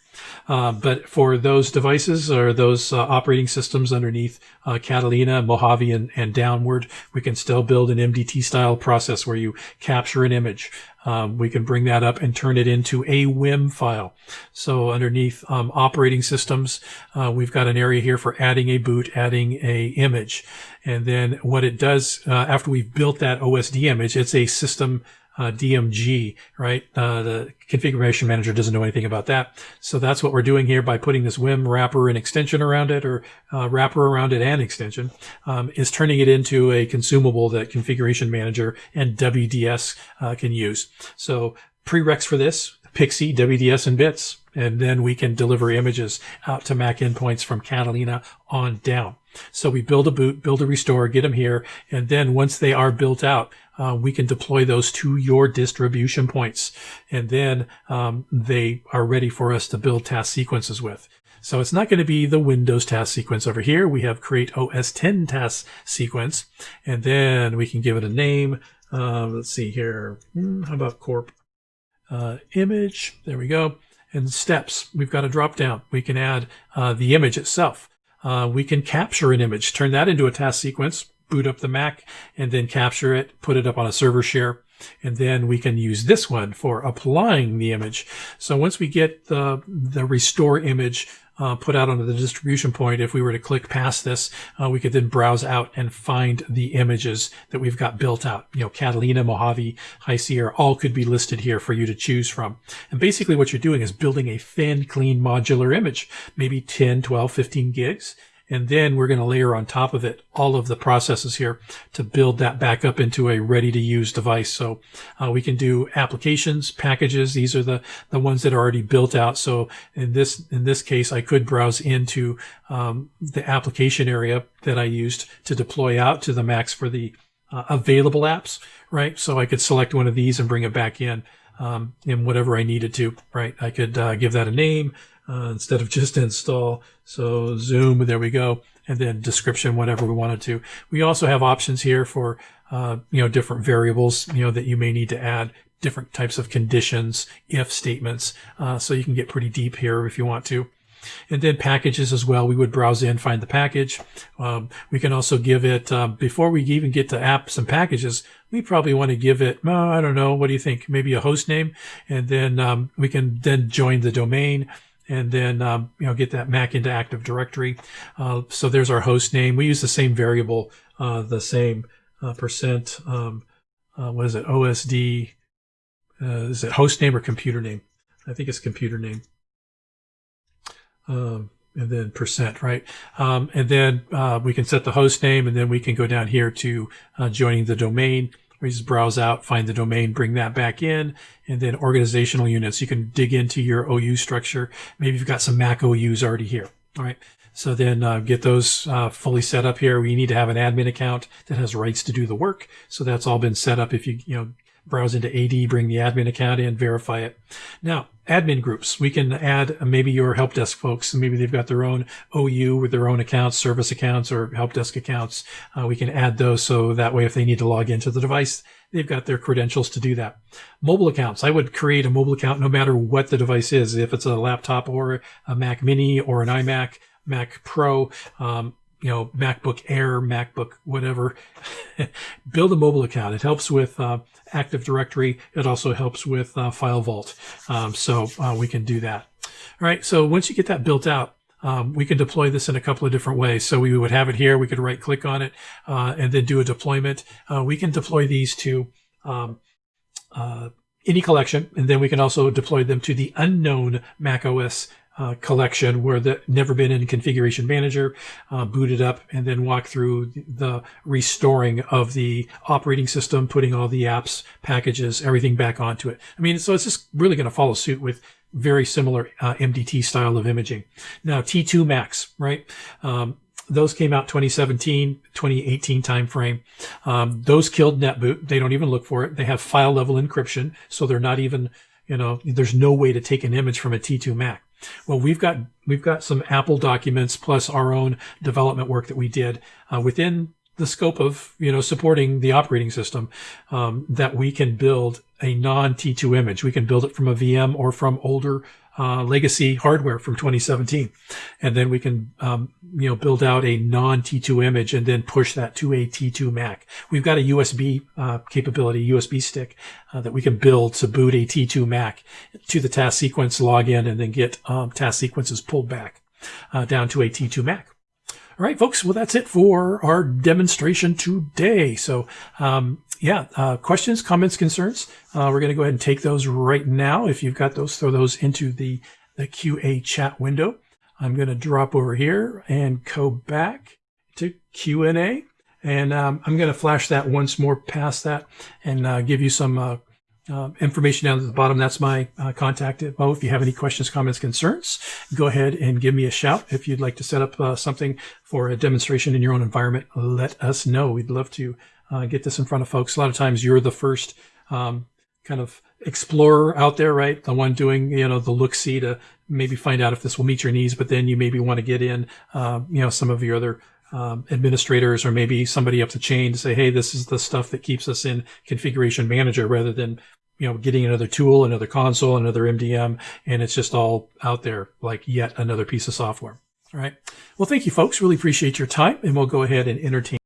Uh, but for those devices or those uh, operating systems underneath uh, Catalina, Mojave, and, and, downward, we can still build an MDT style process where you capture an image. Um, we can bring that up and turn it into a WIM file. So underneath um, operating systems, uh, we've got an area here for adding a boot, adding a image. And then what it does uh, after we've built that OSD image, it's a system uh, DMG, right? Uh, the configuration manager doesn't know anything about that. So that's what we're doing here by putting this WIM wrapper and extension around it or uh, wrapper around it and extension um, is turning it into a consumable that configuration manager and WDS uh, can use. So prereqs for this, PXE, WDS, and bits. And then we can deliver images out to Mac endpoints from Catalina on down. So we build a boot, build a restore, get them here. And then once they are built out, uh, we can deploy those to your distribution points. And then um, they are ready for us to build task sequences with. So it's not going to be the Windows task sequence over here. We have create OS 10 task sequence, and then we can give it a name. Uh, let's see here. Hmm, how about corp uh, image? There we go. And steps. We've got a drop down. We can add uh, the image itself. Uh, we can capture an image, turn that into a task sequence, boot up the Mac, and then capture it, put it up on a server share. And then we can use this one for applying the image. So once we get the, the restore image uh, put out onto the distribution point, if we were to click past this, uh, we could then browse out and find the images that we've got built out. You know, Catalina, Mojave, High Sierra, all could be listed here for you to choose from. And basically what you're doing is building a thin, clean, modular image, maybe 10, 12, 15 gigs. And then we're going to layer on top of it all of the processes here to build that back up into a ready to use device. So uh, we can do applications, packages. These are the, the ones that are already built out. So in this, in this case, I could browse into um, the application area that I used to deploy out to the Macs for the uh, available apps, right? So I could select one of these and bring it back in. Um, in whatever I needed to, right? I could uh, give that a name uh, instead of *laughs* just install. So zoom, there we go. And then description, whatever we wanted to. We also have options here for, uh, you know, different variables, you know, that you may need to add different types of conditions, if statements. Uh, so you can get pretty deep here if you want to. And then packages as well. We would browse in, find the package. Um, we can also give it, uh, before we even get to apps and packages, we probably want to give it, oh, I don't know, what do you think? Maybe a host name. And then um, we can then join the domain and then um, you know get that Mac into Active Directory. Uh, so there's our host name. We use the same variable, uh, the same uh, percent. Um, uh, what is it? OSD. Uh, is it host name or computer name? I think it's computer name. Um, and then percent, right? Um, and then uh, we can set the host name, and then we can go down here to joining the domain. We just browse out, find the domain, bring that back in, and then organizational units. You can dig into your OU structure. Maybe you've got some Mac OUs already here. All right. So then uh, get those uh, fully set up here. We need to have an admin account that has rights to do the work. So that's all been set up. If you, you know, browse into AD, bring the admin account in, verify it. Now, admin groups. We can add maybe your help desk folks. Maybe they've got their own OU with their own accounts, service accounts, or help desk accounts. Uh, we can add those so that way if they need to log into the device, they've got their credentials to do that. Mobile accounts. I would create a mobile account no matter what the device is. If it's a laptop or a Mac Mini or an iMac, Mac Pro, um, you know, MacBook Air, MacBook, whatever, *laughs* build a mobile account. It helps with uh, Active Directory. It also helps with uh, FileVault. Um, so uh, we can do that. All right. So once you get that built out, um, we can deploy this in a couple of different ways. So we would have it here. We could right click on it uh, and then do a deployment. Uh, we can deploy these to um, uh, any collection, and then we can also deploy them to the unknown macOS uh, collection where the never been in configuration manager, uh, boot it up, and then walk through the restoring of the operating system, putting all the apps, packages, everything back onto it. I mean, so it's just really going to follow suit with very similar uh, MDT style of imaging. Now, T2 Macs, right? Um, those came out 2017, 2018 timeframe. Um, those killed NetBoot. They don't even look for it. They have file level encryption, so they're not even, you know, there's no way to take an image from a T2 Mac. Well, we've got we've got some Apple documents plus our own development work that we did uh, within the scope of you know supporting the operating system um, that we can build a non T2 image. We can build it from a VM or from older uh, legacy hardware from 2017, and then we can um, you know build out a non T2 image and then push that to a T2 Mac. We've got a USB uh, capability, USB stick uh, that we can build to boot a T2 Mac to the task sequence, log in, and then get um, task sequences pulled back uh, down to a T2 Mac. All right, folks. Well, that's it for our demonstration today. So, um, yeah, uh, questions, comments, concerns. Uh, we're going to go ahead and take those right now. If you've got those, throw those into the, the QA chat window. I'm going to drop over here and go back to Q&A. And um, I'm going to flash that once more past that and uh, give you some uh, uh, information down at the bottom. That's my uh, contact info. If you have any questions, comments, concerns, go ahead and give me a shout. If you'd like to set up something for a demonstration in your own environment, let us know. We'd love to uh, get this in front of folks. A lot of times you're the first um, kind of explorer out there, right? The one doing, you know, the look see to maybe find out if this will meet your needs, but then you maybe want to get in, uh, you know, some of your other um, administrators or maybe somebody up the chain to say, hey, this is the stuff that keeps us in configuration manager rather than, you know, getting another tool, another console, another MDM, and it's just all out there like yet another piece of software. All right. Well, thank you, folks. Really appreciate your time, and we'll go ahead and entertain.